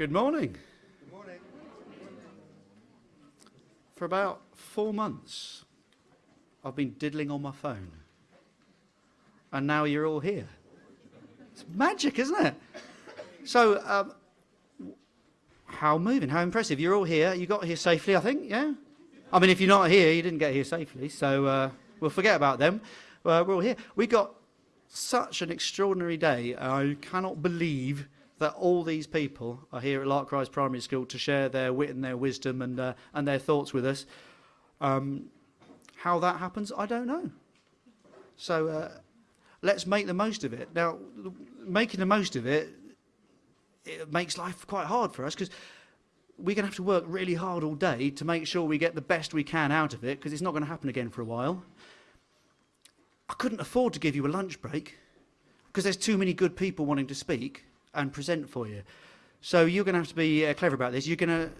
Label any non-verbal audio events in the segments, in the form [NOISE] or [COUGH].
Good morning. Good morning. For about four months, I've been diddling on my phone. And now you're all here. It's magic, isn't it? So, um, how moving, how impressive. You're all here. You got here safely, I think, yeah? I mean, if you're not here, you didn't get here safely. So, uh, we'll forget about them. Uh, we're all here. We got such an extraordinary day. I cannot believe that all these people are here at Lark Rise Primary School to share their wit and their wisdom and, uh, and their thoughts with us. Um, how that happens, I don't know. So uh, let's make the most of it. Now, making the most of it, it makes life quite hard for us because we're going to have to work really hard all day to make sure we get the best we can out of it because it's not going to happen again for a while. I couldn't afford to give you a lunch break because there's too many good people wanting to speak and present for you. So you're going to have to be uh, clever about this. You're going to,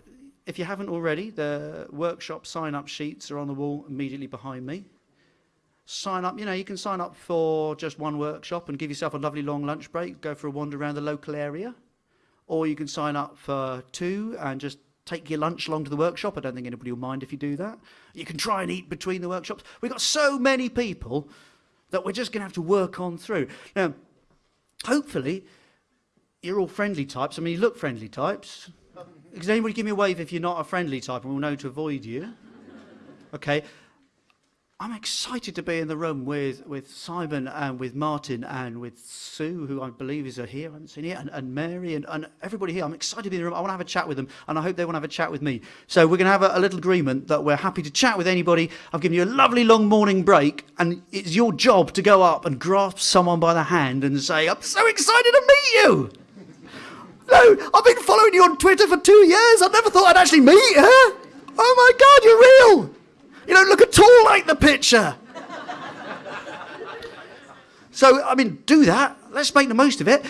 if you haven't already, the workshop sign-up sheets are on the wall immediately behind me. Sign up, you know, you can sign up for just one workshop and give yourself a lovely long lunch break, go for a wander around the local area. Or you can sign up for two and just take your lunch along to the workshop. I don't think anybody will mind if you do that. You can try and eat between the workshops. We've got so many people that we're just going to have to work on through. Now, hopefully, you're all friendly types. I mean, you look friendly types. Does anybody give me a wave if you're not a friendly type and we'll know to avoid you? Okay. I'm excited to be in the room with, with Simon and with Martin and with Sue, who I believe is here, I haven't seen here, and, and Mary and, and everybody here. I'm excited to be in the room. I want to have a chat with them, and I hope they want to have a chat with me. So we're going to have a, a little agreement that we're happy to chat with anybody. I've given you a lovely long morning break, and it's your job to go up and grasp someone by the hand and say, I'm so excited to meet you. No, I've been following you on Twitter for two years. I never thought I'd actually meet her. Oh my God, you're real. You don't look at all like the picture. so, I mean, do that. Let's make the most of it.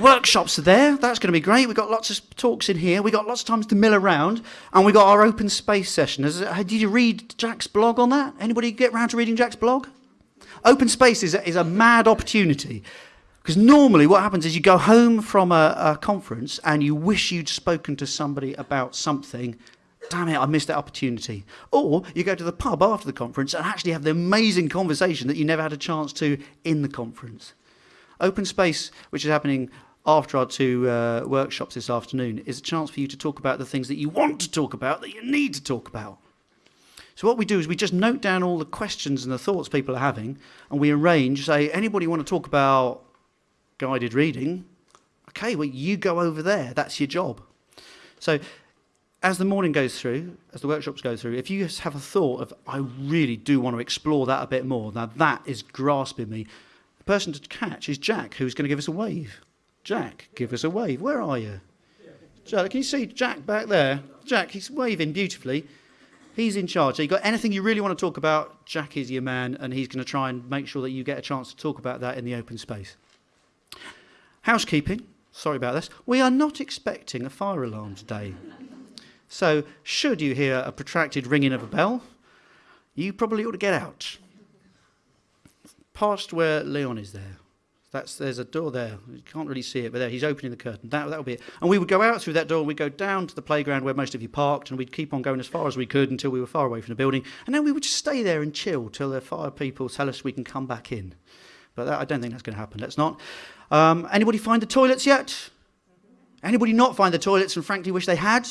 Workshops are there. That's going to be great. We've got lots of talks in here. We've got lots of times to mill around. And we've got our open space session. Did you read Jack's blog on that? Anybody get round to reading Jack's blog? Open space is a, is a mad opportunity. Because normally what happens is you go home from a, a, conference and you wish you'd spoken to somebody about something. Damn it, I missed that opportunity. Or you go to the pub after the conference and actually have the amazing conversation that you never had a chance to in the conference. Open space, which is happening after our two uh, workshops this afternoon, is a chance for you to talk about the things that you want to talk about, that you need to talk about. So what we do is we just note down all the questions and the thoughts people are having, and we arrange, say, anybody want to talk about guided reading? Okay, well, you go over there. That's your job. So as the morning goes through, as the workshops go through, if you just have a thought of, I really do want to explore that a bit more, now that is grasping me. The person to catch is Jack, who's going to give us a wave. Jack, give us a wave. Where are you? Jack, can you see Jack back there? Jack, he's waving beautifully. He's in charge. So you got anything you really want to talk about, Jack is your man, and he's going to try and make sure that you get a chance to talk about that in the open space. Housekeeping. Sorry about this. We are not expecting a fire alarm today. So, should you hear a protracted ringing of a bell, you probably ought to get out. Past where Leon is there. That's, there's a door there. You can't really see it, but there, he's opening the curtain. That, that'll be it. And we would go out through that door and we'd go down to the playground where most of you parked and we'd keep on going as far as we could until we were far away from the building. And then we would just stay there and chill till the fire people tell us we can come back in. But that, I don't think that's going to happen. Let's not. Um, anybody find the toilets yet? Anybody not find the toilets and frankly wish they had?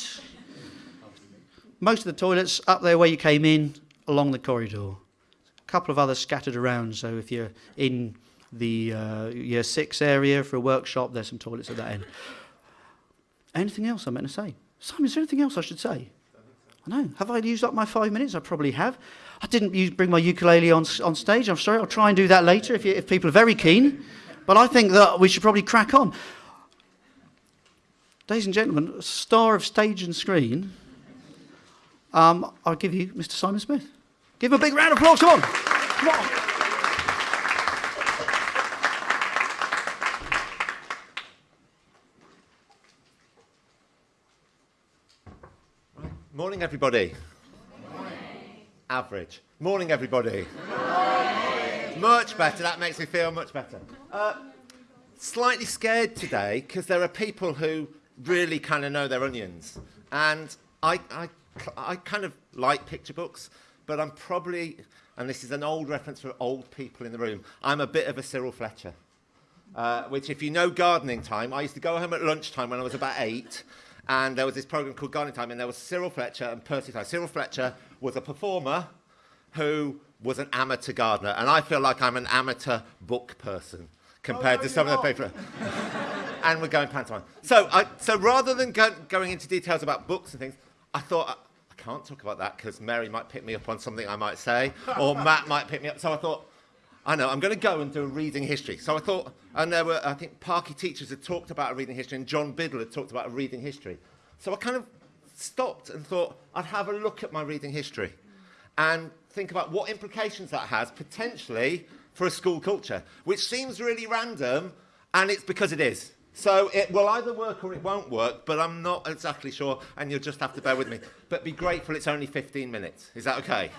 Most of the toilets up there where you came in, along the corridor. A couple of others scattered around, so if you're in the uh, year six area for a workshop, there's some toilets at that end. Anything else I meant to say? Simon, is there anything else I should say? I know. Have I used up my five minutes? I probably have. I didn't bring my ukulele on, on stage. I'm sorry. I'll try and do that later if, you, if people are very keen. But I think that we should probably crack on. Ladies and gentlemen, star of stage and screen, um, I'll give you Mr. Simon Smith. Give him a big round of applause. Come on. Come on. Morning, everybody. Average. Morning, everybody. Morning. Much better. That makes me feel much better. Uh, slightly scared today because there are people who really kind of know their onions. And I, I, I kind of like picture books, but I'm probably, and this is an old reference for old people in the room, I'm a bit of a Cyril Fletcher. Uh, which, if you know gardening time, I used to go home at lunchtime when I was about eight, and there was this program called Gardening Time, and there was Cyril Fletcher and Percy Time. Cyril Fletcher was a performer who was an amateur gardener, and I feel like I'm an amateur book person compared Oh, no, to some of the people. and we're going pantomime. So, I, so rather than go, going into details about books and things, I thought I, I can't talk about that because Mary might pick me up on something I might say, or [LAUGHS] Matt might pick me up. So I thought, I know, I'm going to go and do a reading history. So I thought, and there were, I think, Parky teachers had talked about a reading history, and John Biddle had talked about a reading history. So I kind of stopped and thought I'd have a look at my reading history and think about what implications that has potentially for a school culture, which seems really random, and it's because it is. So it will either work or it won't work, but I'm not exactly sure, and you'll just have to bear with me. But be grateful it's only 15 minutes. Is that okay?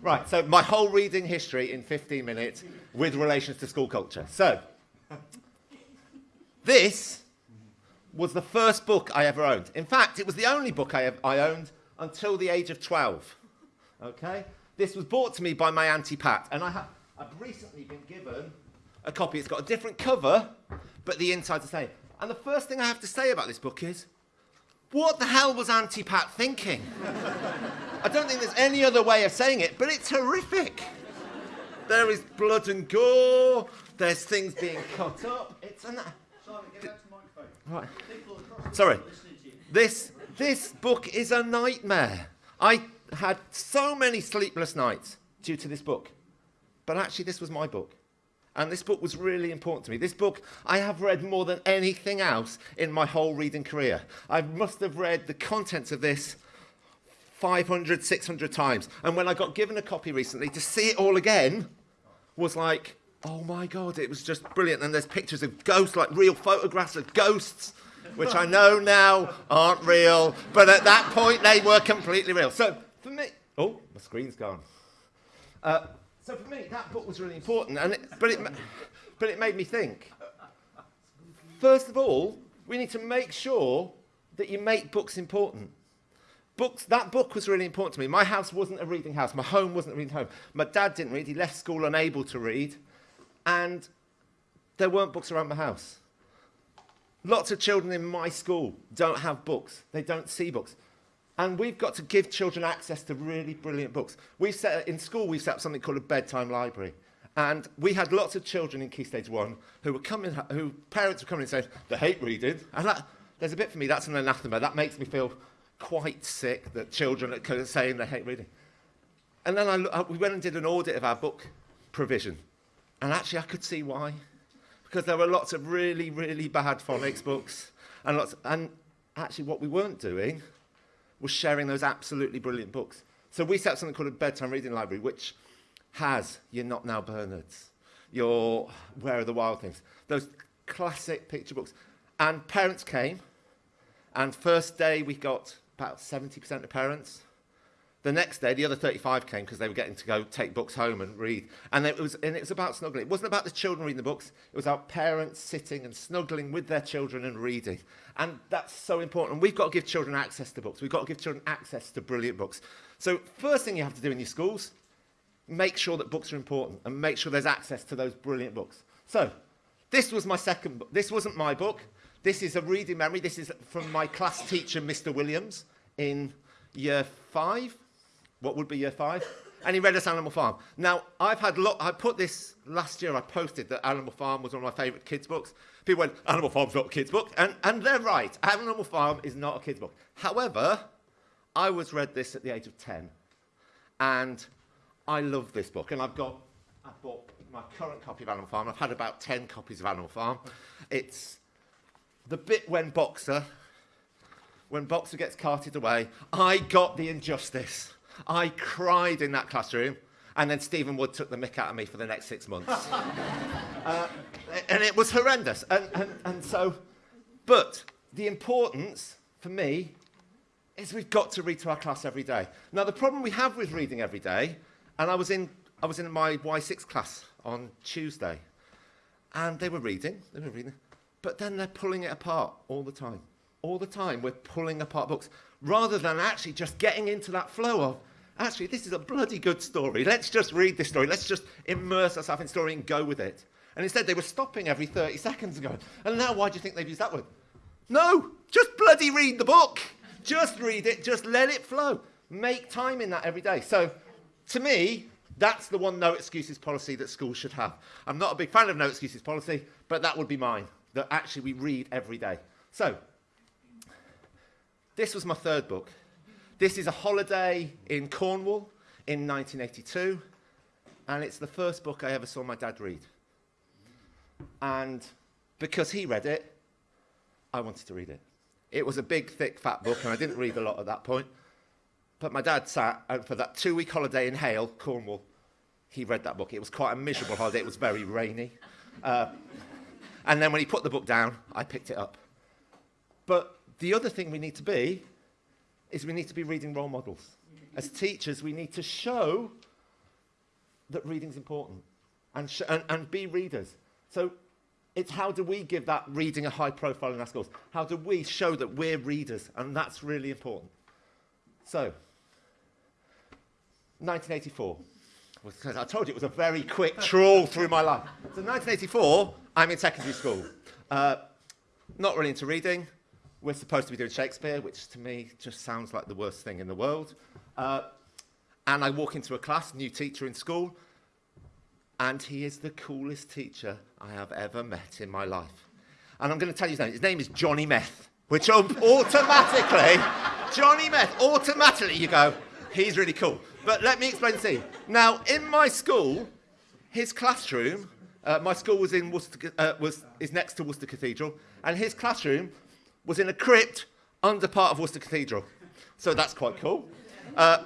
Right, so my whole reading history in 15 minutes with relations to school culture. So, this was the first book I ever owned. In fact, it was the only book I, I owned until the age of 12. Okay? This was bought to me by my Auntie Pat, and I ha- I've recently been given a copy. It's got a different cover, but the inside's the same. And the first thing I have to say about this book is, what the hell was Auntie Pat thinking? [LAUGHS] I don't think there's any other way of saying it, but it's horrific. There is blood and gore. There's things being cut up. It's an. Simon, Right. Sorry. This this book is a nightmare. I had so many sleepless nights due to this book. But actually this was my book. And this book was really important to me. This book I have read more than anything else in my whole reading career. I must have read the contents of this 500, 600 times. And when I got given a copy recently, to see it all again was like, oh my God, it was just brilliant. And there's pictures of ghosts, like real photographs of ghosts, which I know now aren't real. But at that point, they were completely real. So for me, oh, my screen's gone. Uh, so for me, that book was really important. And it, but, it, but it made me think. First of all, we need to make sure that you make books important. Books, that book was really important to me. My house wasn't a reading house. My home wasn't a reading home. My dad didn't read. He left school unable to read. And there weren't books around my house. Lots of children in my school don't have books. They don't see books. And we've got to give children access to really brilliant books. We set, in school, we set up something called a bedtime library. And we had lots of children in Key Stage 1 who were coming, who parents were coming and saying, they hate reading. And that, there's a bit for me, that's an anathema. That makes me feel quite sick that children are saying they hate reading. And then I, we went and did an audit of our book provision. And actually, I could see why. Because there were lots of really, really bad phonics books. And, lots, and actually, what we weren't doing was sharing those absolutely brilliant books. So we set up something called a bedtime reading library, which has your Not Now Bernards, your Where Are the Wild Things, those classic picture books. And parents came, and first day we got about 70% of parents. The next day, the other 35 came because they were getting to go take books home and read. And it, was, and it was about snuggling. It wasn't about the children reading the books. It was about parents sitting and snuggling with their children and reading. And that's so important. And we've got to give children access to books. We've got to give children access to brilliant books. So first thing you have to do in your schools, make sure that books are important and make sure there's access to those brilliant books. So this was my second book. This wasn't my book. This is a reading memory. This is from my class teacher, Mr. Williams, in year five. What would be year five? And he read us Animal Farm. Now, I've had lot. I put this last year. I posted that Animal Farm was one of my favourite kids' books. People went, Animal Farm's not a kids' book, and and they're right. Animal Farm is not a kids' book. However, I was read this at the age of ten, and I love this book. And I've got, I've bought my current copy of Animal Farm. I've had about ten copies of Animal Farm. It's the bit when Boxer when Boxer gets carted away, I got the injustice. I cried in that classroom, and then Stephen Wood took the mick out of me for the next six months. [LAUGHS] uh, and it was horrendous. And, and, and so, but the importance for me is we've got to read to our class every day. Now, the problem we have with reading every day, and I was in, I was in my Y6 class on Tuesday, and they were reading, they were reading, but then they're pulling it apart all the time. All the time we're pulling apart books rather than actually just getting into that flow of, actually, this is a bloody good story. Let's just read this story. Let's just immerse ourselves in story and go with it. And instead, they were stopping every 30 seconds ago. And now, why do you think they've used that word? No, just bloody read the book. Just read it, just let it flow. Make time in that every day. So, to me, that's the one no excuses policy that schools should have. I'm not a big fan of no excuses policy, but that would be mine. That actually we read every day. So, this was my third book. This is a holiday in Cornwall in 1982, and it's the first book I ever saw my dad read. And because he read it, I wanted to read it. It was a big, thick, fat book, and I didn't read a lot at that point. But my dad sat, and for that two week holiday in Hayle, Cornwall, he read that book. It was quite a miserable holiday, it was very rainy. Uh, and then when he put the book down, I picked it up. But the other thing we need to be is we need to be reading role models. As teachers, we need to show that reading's important and, and, and be readers. So it's how do we give that reading a high profile in our schools? How do we show that we're readers? And that's really important. So, 1984. [LAUGHS] I told you it was a very quick trawl through my life. So 1984, I'm in secondary school. Uh, not really into reading. We're supposed to be doing Shakespeare, which to me just sounds like the worst thing in the world. Uh, and I walk into a class, new teacher in school, and he is the coolest teacher I have ever met in my life. And I'm going to tell you his name. His name is Johnny Meth, which automatically, [LAUGHS] Johnny Meth, automatically you go, he's really cool. But let me explain the scene. Now, in my school, his classroom, uh, my school was in Worcester, uh, was, is next to Worcester Cathedral, and his classroom was in a crypt under part of Worcester Cathedral. So that's quite cool. Uh,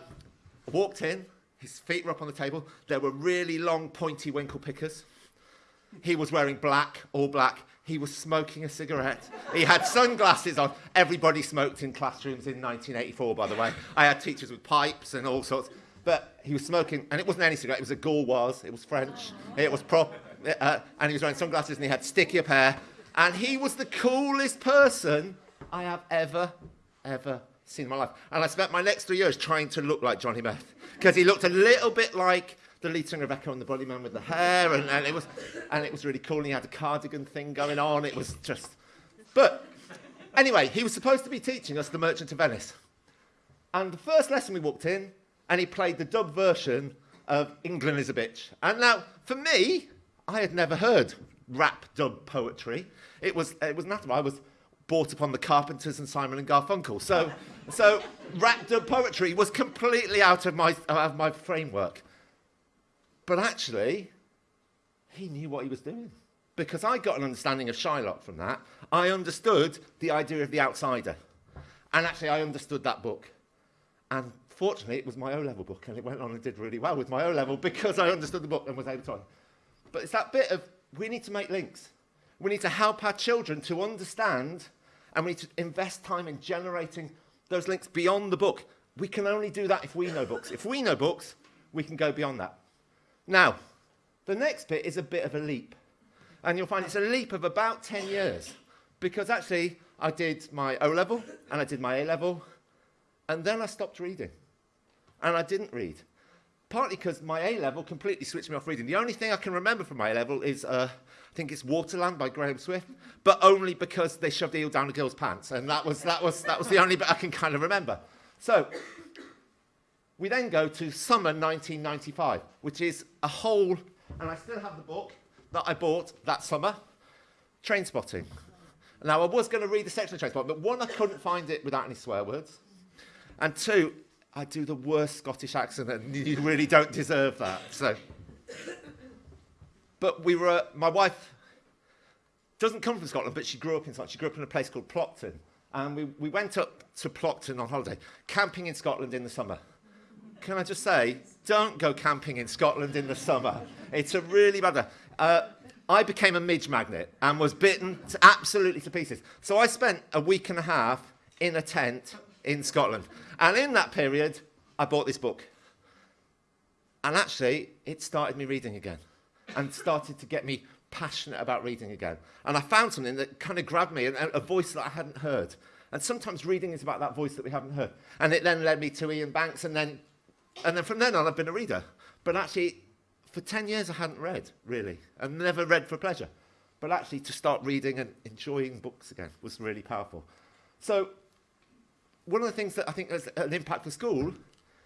walked in, his feet were up on the table. There were really long, pointy winkle pickers. He was wearing black, all black. He was smoking a cigarette. He had sunglasses on. Everybody smoked in classrooms in 1984, by the way. I had teachers with pipes and all sorts. But he was smoking, and it wasn't any cigarette, it was a Gauloise. It was French. It was prop. Uh, and he was wearing sunglasses and he had sticky up hair. And he was the coolest person I have ever, ever seen in my life. And I spent my next three years trying to look like Johnny Meth because he looked a little bit like the lead singer Echo and the Bunnymen with the hair, and, and, it was, and it was really cool. And he had a cardigan thing going on. It was just. But anyway, he was supposed to be teaching us The Merchant of Venice. And the first lesson we walked in, and he played the dub version of England is a Bitch. And now, for me, I had never heard rap dub poetry. It was, it was natural. I was brought upon the Carpenters and Simon and Garfunkel. So, so rap dub poetry was completely out of my, out of my framework. But actually, he knew what he was doing. Because I got an understanding of Shylock from that. I understood the idea of the outsider. And actually, I understood that book. And fortunately, it was my O level book, and it went on and did really well with my O level because I understood the book and was able to. But it's that bit of we need to make links. We need to help our children to understand, and we need to invest time in generating those links beyond the book. We can only do that if we know books. If we know books, we can go beyond that. Now, the next bit is a bit of a leap. And you'll find it's a leap of about 10 years. Because actually, I did my O level and I did my A level, and then I stopped reading. And I didn't read. Partly because my A level completely switched me off reading. The only thing I can remember from my A level is, uh, I think it's Waterland by Graham Swift, but only because they shoved the eel down a girl's pants. And that was, that, was, that was the only bit I can kind of remember. So, we then go to summer 1995, which is a whole, and I still have the book that I bought that summer, Trainspotting. Now, I was going to read the section of Trainspotting, but one, I couldn't find it without any swear words. And two, I do the worst Scottish accent, and you really don't deserve that. So, but we were, my wife doesn't come from Scotland, but she grew up in Scotland. She grew up in a place called Plockton. And we, we went up to Plockton on holiday, camping in Scotland in the summer can I just say, don't go camping in Scotland in the summer. It's a really bad. Uh, I became a midge magnet and was bitten to absolutely to pieces. So I spent a week and a half in a tent in Scotland. And in that period, I bought this book. And actually, it started me reading again and started to get me passionate about reading again. And I found something that kind of grabbed me, and a voice that I hadn't heard. And sometimes reading is about that voice that we haven't heard. And it then led me to Iain Banks, and then, and then from then on, I've been a reader. But actually, for 10 years, I hadn't read, really, and never read for pleasure. But actually, to start reading and enjoying books again was really powerful. So, one of the things that I think has an impact for school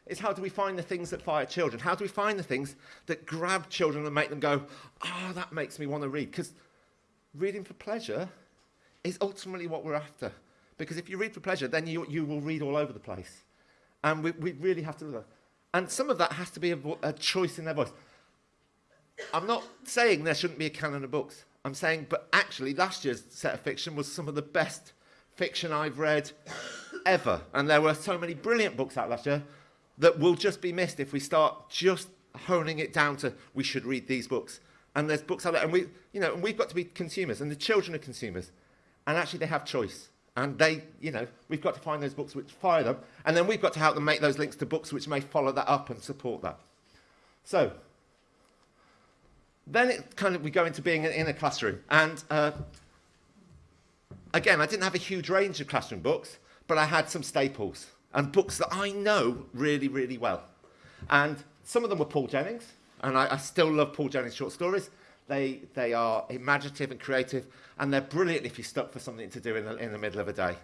is how do we find the things that fire children? How do we find the things that grab children and make them go, ah, oh, that makes me want to read? Because reading for pleasure is ultimately what we're after. Because if you read for pleasure, then you, you will read all over the place. And we, we really have to that. And some of that has to be a, a choice in their voice. I'm not saying there shouldn't be a canon of books. I'm saying, but actually, last year's set of fiction was some of the best fiction I've read ever. And there were so many brilliant books out last year that will just be missed if we start just honing it down to we should read these books. And there's books out there, and we, you know, and we've got to be consumers, and the children are consumers, and actually they have choice. And they, you know, we've got to find those books which fire them, and then we've got to help them make those links to books which may follow that up and support that. So, then it kind of we go into being in a classroom, and uh, again, I didn't have a huge range of classroom books, but I had some staples and books that I know really, really well. And some of them were Paul Jennings, and I, I still love Paul Jennings' short stories. They, they are imaginative and creative, and they're brilliant if you're stuck for something to do in the, in the middle of a day.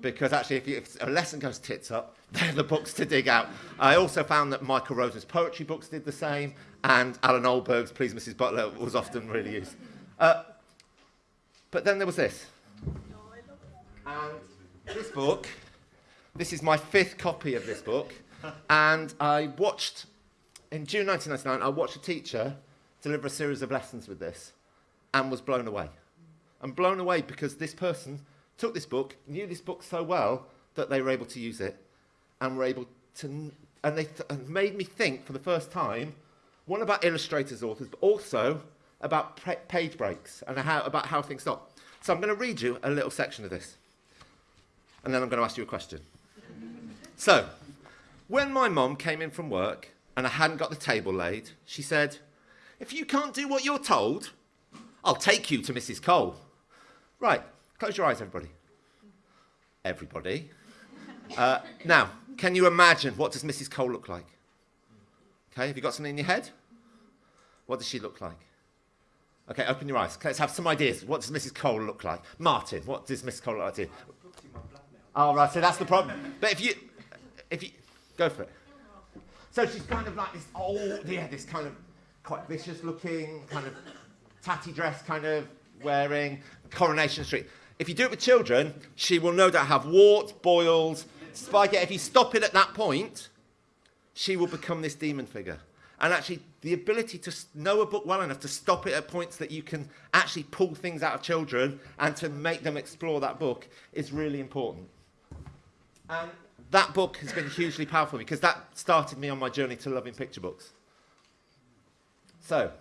Because actually, if, you, if a lesson goes tits up, [LAUGHS] they're the books to dig out. I also found that Michael Rosen's poetry books did the same, and Allan Ahlberg's Please Mrs. Butler was often really used. Uh, but then there was this. And this book this is my fifth copy of this book. and I watched, in June 1999, I watched a teacher deliver a series of lessons with this and was blown away. I'm blown away because this person took this book, knew this book so well that they were able to use it and were able to, and they th and made me think for the first time, one about illustrators, authors, but also about page breaks and how, about how things stop. So I'm going to read you a little section of this, and then I'm going to ask you a question. So, when my mom came in from work and I hadn't got the table laid, she said, If you can't do what you're told, I'll take you to Mrs. Cole. Right, close your eyes, everybody. Everybody. Uh, now, can you imagine what does Mrs. Cole look like? Okay, have you got something in your head? What does she look like? Okay, open your eyes. Let's have some ideas. What does Mrs. Cole look like? Martin, what does Mrs. Cole look like? Oh, right, so that's the problem. But if you, if you go for it. So she's kind of like this old, yeah, this kind of quite vicious looking, kind of tatty dress kind of wearing, Coronation Street. If you do it with children, she will no doubt have warts, boils, spike. If you stop it at that point, she will become this demon figure. And actually, the ability to know a book well enough to stop it at points that you can actually pull things out of children and to make them explore that book is really important. And that book has been hugely powerful because that started me on my journey to loving picture books. So,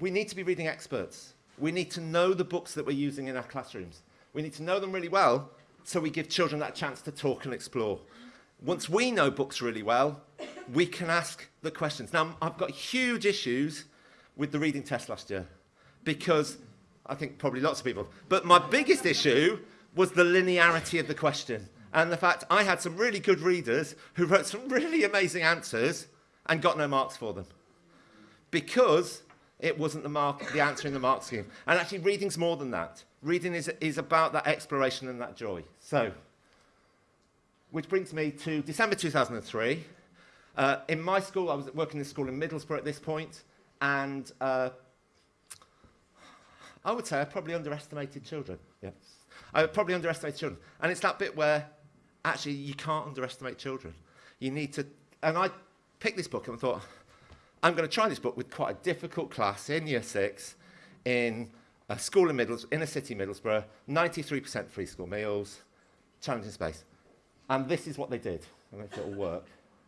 we need to be reading experts. We need to know the books that we're using in our classrooms. We need to know them really well so we give children that chance to talk and explore. Once we know books really well, we can ask the questions. Now, I've got huge issues with the reading test last year because I think probably lots of people, but my biggest issue was the linearity of the question and the fact I had some really good readers who wrote some really amazing answers and got no marks for them. Because it wasn't the, mark, the answer in the mark scheme. And actually, reading's more than that. Reading is, is about that exploration and that joy. So, which brings me to December 2003. Uh, in my school, I was working in a school in Middlesbrough at this point, and uh, I would say I probably underestimated children. Yeah. I would probably underestimated children. And it's that bit where actually you can't underestimate children. You need to, and I picked this book and thought, I'm going to try this book with quite a difficult class in year six in a school in Middles, inner city Middlesbrough, 93% free school meals, challenging space. And this is what they did. I don't know if it'll work.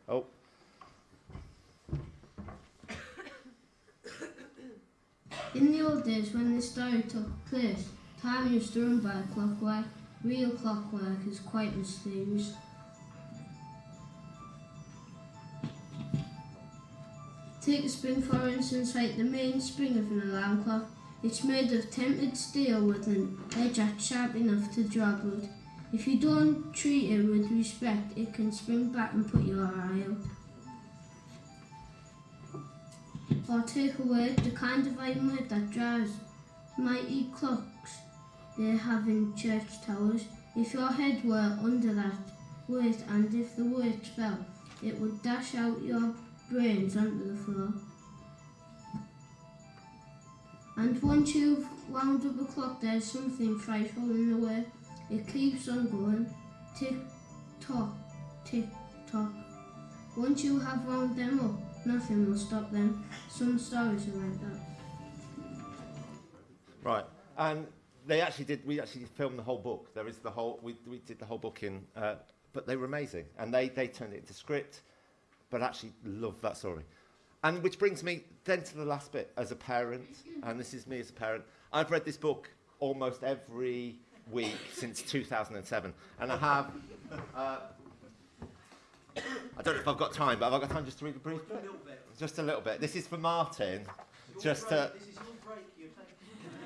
Oh. In the old days when this story took place, time is to run by clockwork Real clockwork is quite mysterious. Take a spring for instance, like the main spring of an alarm clock. It's made of tempered steel with an edge that's sharp enough to draw blood. If you don't treat it with respect, it can spring back and put your eye out. Or take away the kind of weight that drives mighty clocks they have in church towers. If your head were under that weight and if the weight fell, it would dash out your brains onto the floor. And once you've wound up a clock, there's something frightful in the way. It keeps on going. Tick tock, tick tock. Once you have wound them up, nothing will stop them. Some stories are like that. Right. And they actually did, we actually filmed the whole book. There is the whole, we, we did the whole book in, uh, but they were amazing. And they, they turned it into script, but actually love that story. And which brings me then to the last bit as a parent, and this is me as a parent. I've read this book almost every week since 2007, and I have. Uh, [COUGHS] I don't know if I've got time, but have I got time just to read a brief bit? Just a little bit. This is for Martin. Just to.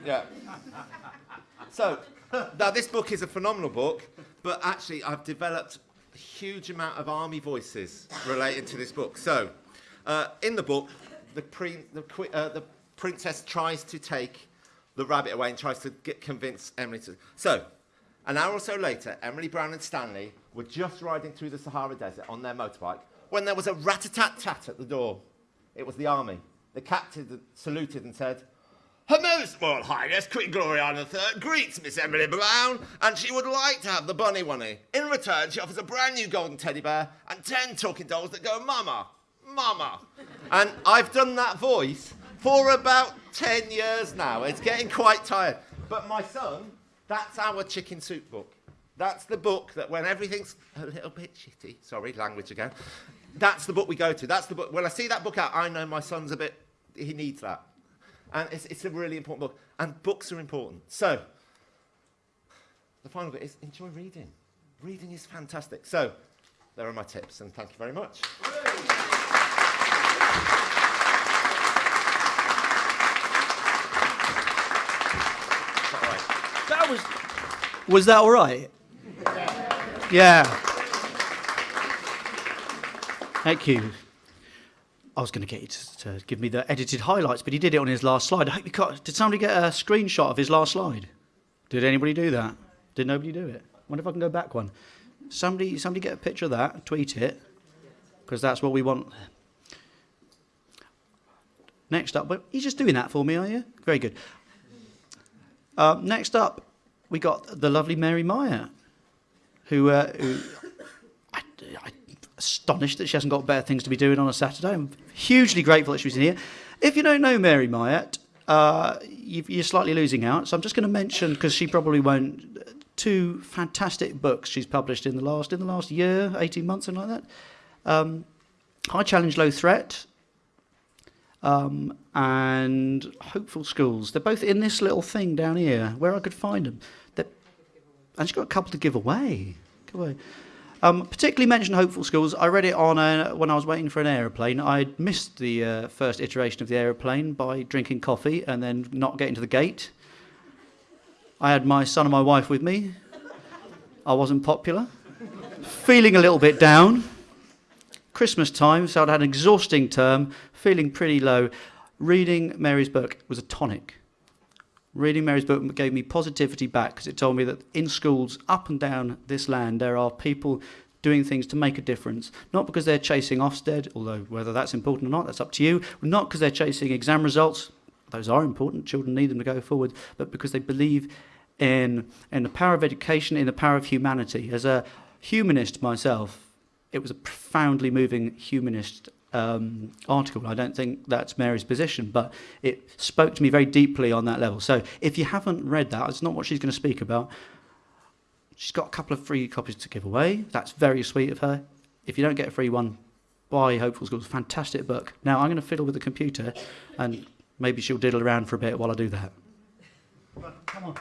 Yeah. [LAUGHS] So, [LAUGHS] now this book is a phenomenal book, but actually I've developed a huge amount of army voices related to this book. So, uh, in the book, the, the, uh, the princess tries to take the rabbit away and tries to get, convince Emily to. So, an hour or so later, Emily Brown and Stanley were just riding through the Sahara Desert on their motorbike when there was a rat-a-tat-tat at the door. It was the army. The captain saluted and said, her Most Royal Highness Queen Gloriana III greets Miss Emily Brown, and she would like to have the bunny wunny. In return, she offers a brand new golden teddy bear and ten talking dolls that go mama, mama. And I've done that voice for about 10 years now. It's getting quite tired. But my son, that's our chicken soup book. That's the book that when everything's a little bit shitty, sorry, language again, that's the book we go to. That's the book. When I see that book out, I know my son's a bit, he needs that. And it's, it's a really important book. And books are important. So, the final bit is enjoy reading. Reading is fantastic. So, there are my tips, and thank you very much. That was. Was that all right? Yeah. Thank you. I was going to get you to, to give me the edited highlights, but he did it on his last slide. I hope you got. Did somebody get a screenshot of his last slide? Did anybody do that? Did nobody do it? wonder if I can go back one. Somebody, somebody get a picture of that, tweet it, because that's what we want. Next up, but you're just doing that for me, are you? Very good. Uh, next up, we got the lovely Mary Myatt, who, uh, who I, I, astonished that she hasn't got better things to be doing on a Saturday. I'm hugely grateful that she was in here. If you don't know Mary Myatt, uh, you, you're slightly losing out. So I'm just going to mention because she probably won't. Two fantastic books she's published in the last in the last year, 18 months, something like that. Um, High Challenge, Low Threat, um, and Hopeful Schools. They're both in this little thing down here where I could find them. They're, and she's got a couple to give away. Give away. Um, particularly mention Hopeful Schools. I read it on a, when I was waiting for an aeroplane. I missed the uh, first iteration of the aeroplane by drinking coffee and then not getting to the gate. I had my son and my wife with me. I wasn't popular. Feeling a little bit down. Christmas time, so I'd had an exhausting term, feeling pretty low. Reading Mary's book was a tonic. Reading Mary's book gave me positivity back because it told me that in schools up and down this land there are people doing things to make a difference. Not because they're chasing Ofsted, although whether that's important or not, that's up to you. Not because they're chasing exam results, those are important, children need them to go forward, but because they believe in, in the power of education, in the power of humanity. As a humanist myself, it was a profoundly moving humanist um, article. I don't think that's Mary's position, but it spoke to me very deeply on that level. So if you haven't read that, it's not what she's going to speak about. She's got a couple of free copies to give away. That's very sweet of her. If you don't get a free one, buy Hopeful Schools. Fantastic book. Now I'm going to fiddle with the computer, and maybe she'll diddle around for a bit while I do that. Come on.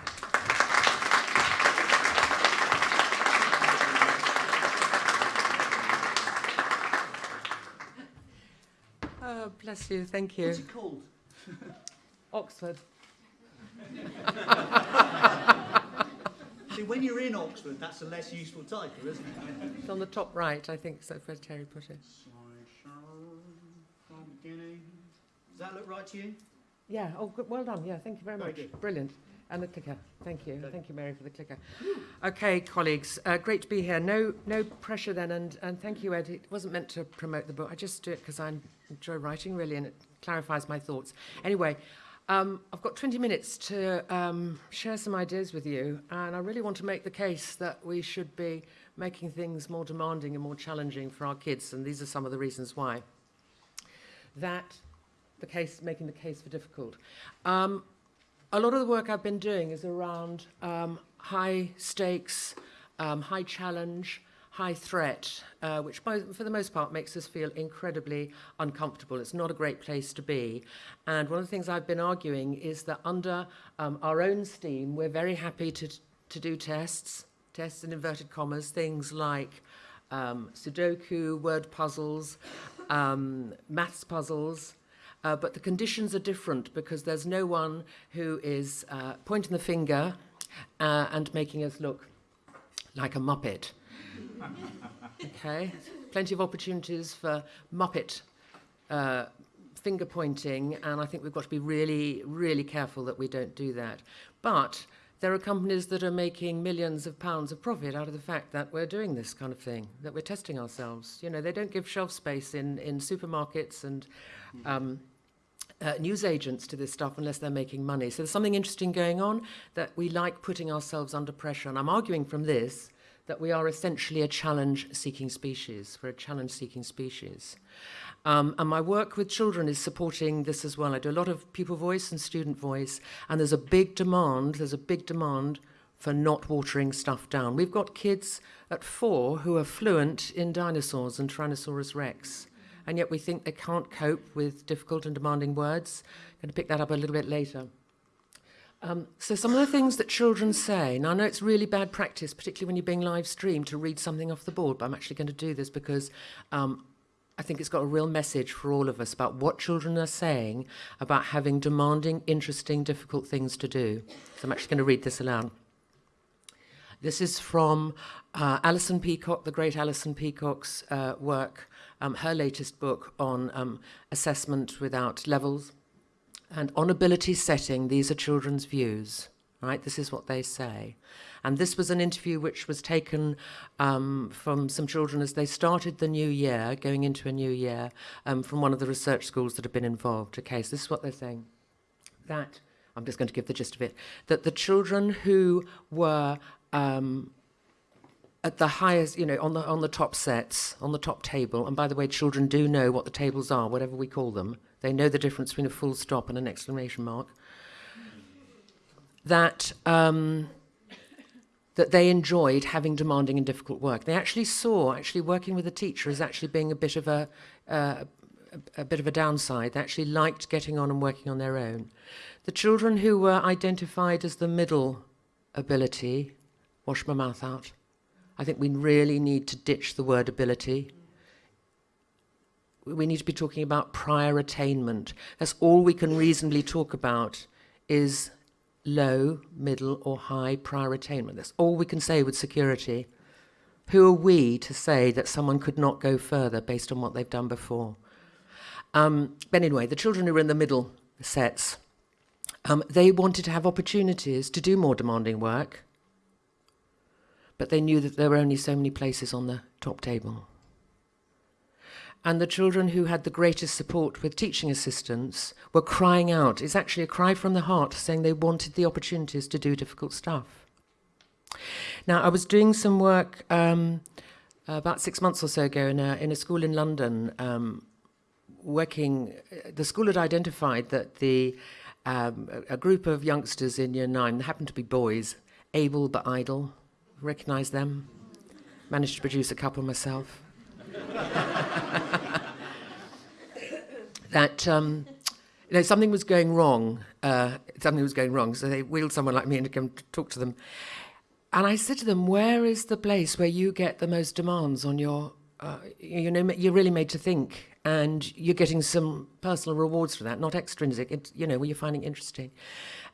Oh, bless you. Thank you. called? [LAUGHS] Oxford. [LAUGHS] See, when you're in Oxford, that's a less useful title, isn't it? It's on the top right, I think, so where Terry put it. Does that look right to you? Yeah, oh, good, well done. Yeah, thank you very Very much. good. Brilliant. And the clicker. Thank you. Thank you, Mary, for the clicker. Okay, colleagues, uh, great to be here. No, no pressure then, and, and thank you, Ed. It wasn't meant to promote the book. I just do it because I enjoy writing, really, and it clarifies my thoughts. Anyway, um, I've got 20 minutes to um, share some ideas with you, and I really want to make the case that we should be making things more demanding and more challenging for our kids, and these are some of the reasons why. That the case, making the case for difficult. Um, a lot of the work I've been doing is around um, high stakes, um, high challenge, high threat, uh, which by, for the most part makes us feel incredibly uncomfortable. It's not a great place to be. And one of the things I've been arguing is that under um, our own steam, we're very happy to, to do tests, tests in inverted commas, things like um, Sudoku, word puzzles, um, maths puzzles, uh, but the conditions are different because there's no one who is uh, pointing the finger uh, and making us look like a muppet. [LAUGHS] okay, plenty of opportunities for muppet uh, finger pointing, and I think we've got to be really, really careful that we don't do that. But there are companies that are making millions of pounds of profit out of the fact that we're doing this kind of thing, that we're testing ourselves. You know, they don't give shelf space in, in supermarkets and um, uh, newsagents to this stuff unless they're making money. So there's something interesting going on that we like putting ourselves under pressure. And I'm arguing from this that we are essentially a challenge-seeking species. We're a challenge-seeking species. Um, and my work with children is supporting this as well. I do a lot of pupil voice and student voice, and there's a big demand, there's a big demand for not watering stuff down. We've got kids at four who are fluent in dinosaurs and Tyrannosaurus rex, and yet we think they can't cope with difficult and demanding words. I'm going to pick that up a little bit later. Um, so some of the things that children say, now I know it's really bad practice, particularly when you're being live streamed, to read something off the board, but I'm actually going to do this because um, I think it's got a real message for all of us about what children are saying about having demanding, interesting, difficult things to do. So I'm actually going to read this aloud. This is from uh, Alison Peacock, the great Alison Peacock's uh, work, um, her latest book on um, assessment without levels. And on ability setting, these are children's views, right? This is what they say. And this was an interview which was taken um, from some children as they started the new year, going into a new year, um, from one of the research schools that have been involved. Okay, so this is what they're saying. That, I'm just going to give the gist of it, that the children who were um, at the highest, you know, on the on the top sets, on the top table. And by the way, children do know what the tables are, whatever we call them. They know the difference between a full stop and an exclamation mark. That um, that they enjoyed having demanding and difficult work. They actually saw actually working with a teacher as actually being a bit of a uh, a, a bit of a downside. They actually liked getting on and working on their own. The children who were identified as the middle ability, wash my mouth out. I think we really need to ditch the word ability. We need to be talking about prior attainment. That's all we can reasonably talk about is low, middle or high prior attainment. That's all we can say with security. Who are we to say that someone could not go further based on what they've done before? Um, but anyway, the children who were in the middle sets, um, they wanted to have opportunities to do more demanding work but they knew that there were only so many places on the top table. And the children who had the greatest support with teaching assistants were crying out. It's actually a cry from the heart saying they wanted the opportunities to do difficult stuff. Now, I was doing some work um, about six months or so ago in a, in a school in London, um, working, the school had identified that the, um, a, group of youngsters in year nine, happened to be boys, able but idle, recognize them. Managed to produce a couple myself. that um, you know, something was going wrong. Uh, something was going wrong. So they wheeled someone like me in to come talk to them. And I said to them, "Where is the place where you get the most demands on your? Uh, you know, you're really made to think and you're getting some personal rewards for that, not extrinsic, it's, you know, where you're finding interesting.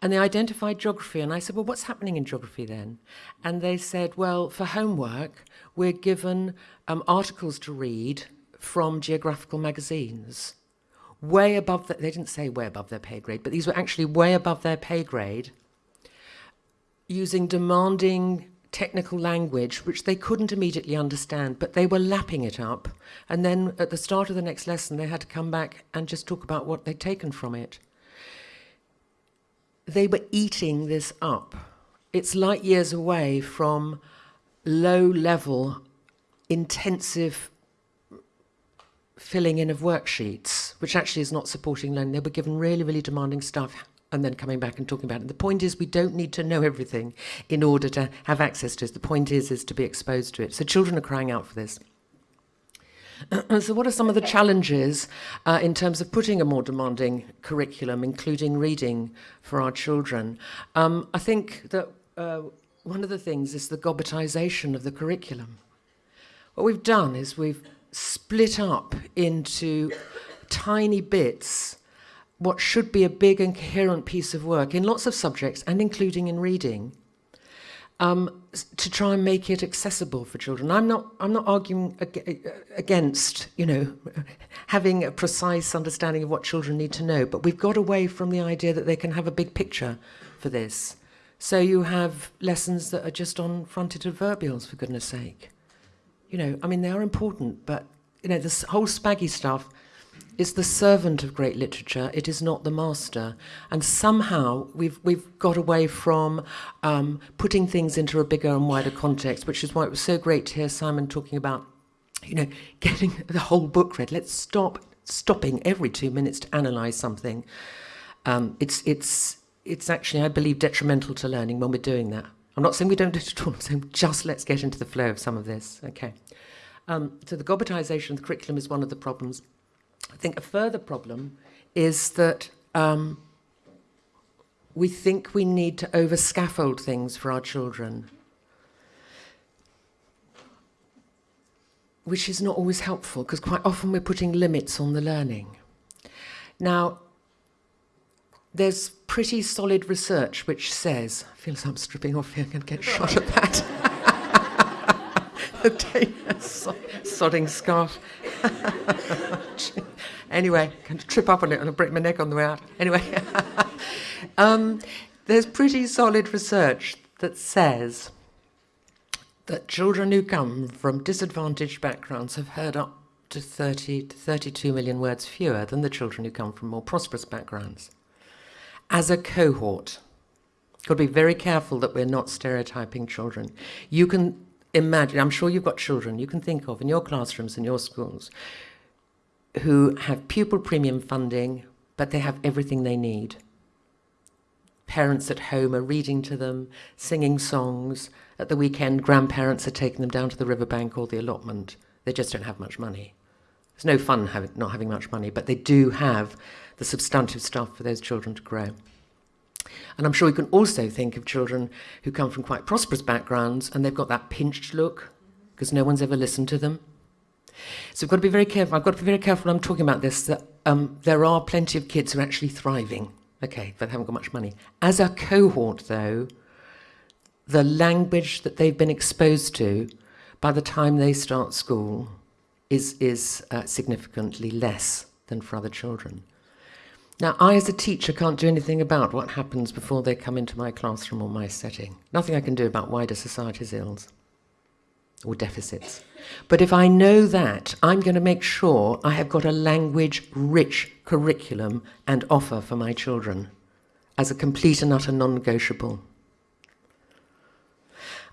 And they identified geography, and I said, well, what's happening in geography then? And they said, well, for homework, we're given um, articles to read from geographical magazines, way above, the, they didn't say way above their pay grade, but these were actually way above their pay grade, using demanding technical language which they couldn't immediately understand, but they were lapping it up. And then at the start of the next lesson, they had to come back and just talk about what they'd taken from it. They were eating this up. It's light years away from low level, intensive filling in of worksheets, which actually is not supporting learning. They were given really, really demanding stuff and then coming back and talking about it. The point is we don't need to know everything in order to have access to it. The point is is to be exposed to it. So children are crying out for this. [CLEARS THROAT] so what are some of the challenges uh, in terms of putting a more demanding curriculum, including reading for our children? Um, I think that uh, one of the things is the gobbetization of the curriculum. What we've done is we've split up into tiny bits what should be a big and coherent piece of work in lots of subjects and including in reading um, to try and make it accessible for children. I'm not, I'm not arguing ag against, you know, [LAUGHS] having a precise understanding of what children need to know, but we've got away from the idea that they can have a big picture for this. So you have lessons that are just on fronted adverbials, for goodness sake. You know, I mean, they are important, but, you know, this whole spaggy stuff, is the servant of great literature, it is not the master. And somehow we've, we've got away from um, putting things into a bigger and wider context, which is why it was so great to hear Simon talking about, you know, [LAUGHS] getting the whole book read. Let's stop stopping every two minutes to analyze something. Um, it's, it's, it's actually, I believe, detrimental to learning when we're doing that. I'm not saying we don't do it at all, I'm saying just let's get into the flow of some of this. Okay. Um, so the gobbetization of the curriculum is one of the problems. I think a further problem is that um, we think we need to over scaffold things for our children, which is not always helpful because quite often we're putting limits on the learning. Now, there's pretty solid research which says, I feel as I'm stripping off here, I'm going to get shot at that. [LAUGHS] the sodding scarf. [LAUGHS] anyway, going to trip up on it and I'll break my neck on the way out. Anyway, [LAUGHS] um, there's pretty solid research that says that children who come from disadvantaged backgrounds have heard up to 30 to 32 million words fewer than the children who come from more prosperous backgrounds. As a cohort, got to be very careful that we're not stereotyping children. You can imagine, I'm sure you've got children you can think of in your classrooms and your schools who have pupil premium funding, but they have everything they need. Parents at home are reading to them, singing songs. At the weekend, grandparents are taking them down to the riverbank or the allotment. They just don't have much money. It's no fun having, not having much money, but they do have the substantive stuff for those children to grow. And I'm sure you can also think of children who come from quite prosperous backgrounds and they've got that pinched look because no one's ever listened to them. So we've got to be very careful. I've got to be very careful when I'm talking about this that um, there are plenty of kids who are actually thriving, okay, but haven't got much money. As a cohort, though, the language that they've been exposed to by the time they start school is, is uh, significantly less than for other children. Now, I as a teacher can't do anything about what happens before they come into my classroom or my setting. Nothing I can do about wider society's ills or deficits. But if I know that, I'm going to make sure I have got a language-rich curriculum and offer for my children as a complete and utter non-negotiable.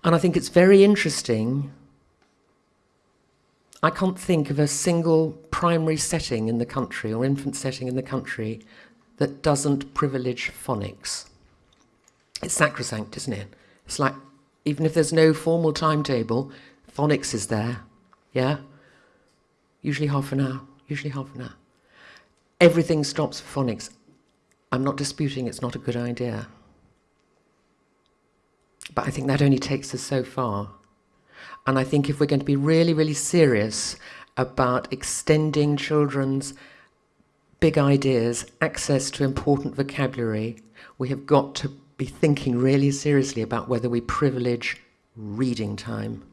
And I think it's very interesting I can't think of a single primary setting in the country or infant setting in the country that doesn't privilege phonics. It's sacrosanct, isn't it? It's like, even if there's no formal timetable, phonics is there, yeah? Usually half an hour, usually half an hour. Everything stops for phonics. I'm not disputing it's not a good idea. But I think that only takes us so far. And I think if we're going to be really, really serious about extending children's big ideas, access to important vocabulary, we have got to be thinking really seriously about whether we privilege reading time.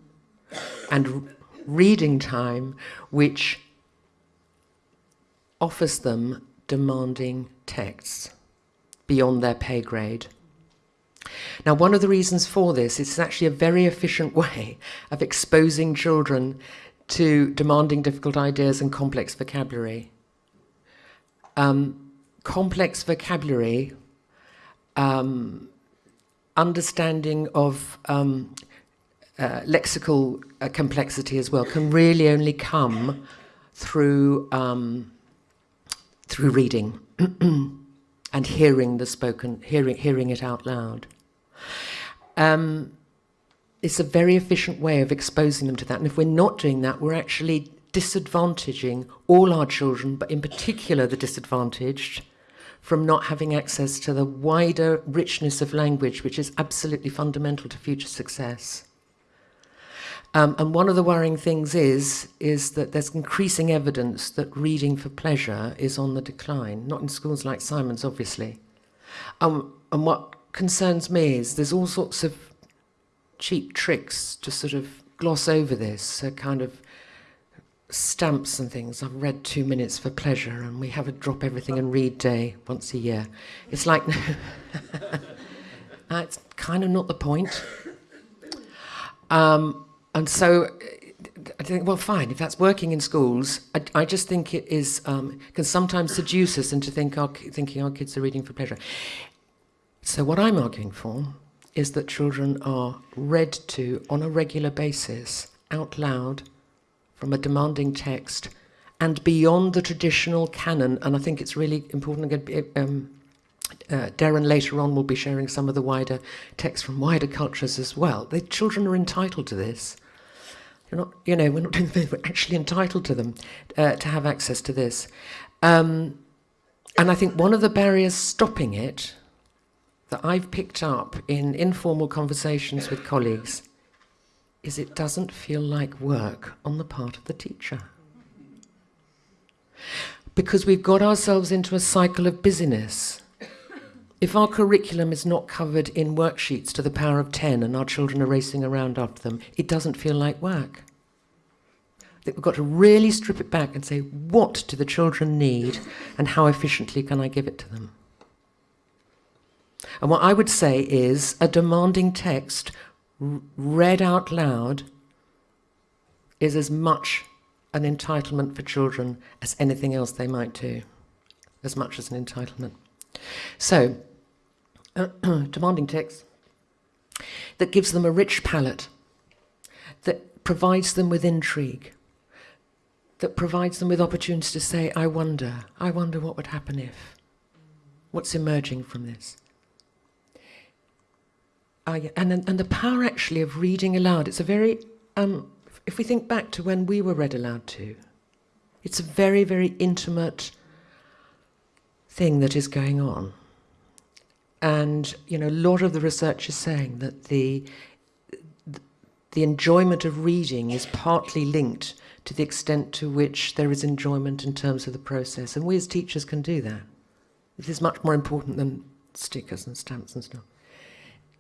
And reading time which offers them demanding texts beyond their pay grade. Now, one of the reasons for this is it's actually a very efficient [LAUGHS] way of exposing children to demanding difficult ideas and complex vocabulary. Um, complex vocabulary, um, understanding of um, uh, lexical uh, complexity as well, can really only come through um, through reading [CLEARS THROAT] and hearing the spoken, hearing hearing it out loud. Um, it's a very efficient way of exposing them to that. And if we're not doing that, we're actually disadvantaging all our children, but in particular the disadvantaged, from not having access to the wider richness of language, which is absolutely fundamental to future success. Um, and one of the worrying things is, is that there's increasing evidence that reading for pleasure is on the decline, not in schools like Simon's, obviously. Um, and what concerns me is there's all sorts of cheap tricks to sort of gloss over this, so kind of stamps and things. I've read two minutes for pleasure, and we have a drop everything and read day once a year. It's like, [LAUGHS] that's kind of not the point. Um, and so I think, well, fine, if that's working in schools, I, I just think it is, um, can sometimes seduce us into think our, thinking our kids are reading for pleasure. So, what I'm arguing for is that children are read to on a regular basis, out loud, from a demanding text, and beyond the traditional canon. And I think it's really important. Um, uh, Darren later on will be sharing some of the wider texts from wider cultures as well. The children are entitled to this. You're not, you know, we're not doing [LAUGHS] we're actually entitled to them uh, to have access to this. Um, and I think one of the barriers stopping it that I've picked up in informal conversations with colleagues is it doesn't feel like work on the part of the teacher. Because we've got ourselves into a cycle of busyness. If our curriculum is not covered in worksheets to the power of 10 and our children are racing around after them, it doesn't feel like work. We've got to really strip it back and say, what do the children need and how efficiently can I give it to them? And what I would say is a demanding text read out loud is as much an entitlement for children as anything else they might do, as much as an entitlement. So, [CLEARS THROAT] demanding text that gives them a rich palate, that provides them with intrigue, that provides them with opportunities to say, I wonder, I wonder what would happen if. What's emerging from this? Yeah, and, and the power actually of reading aloud, it's a very, um, if we think back to when we were read aloud to, it's a very, very intimate thing that is going on. And, you know, a lot of the research is saying that the, the enjoyment of reading is partly linked to the extent to which there is enjoyment in terms of the process. And we as teachers can do that. This is much more important than stickers and stamps and stuff.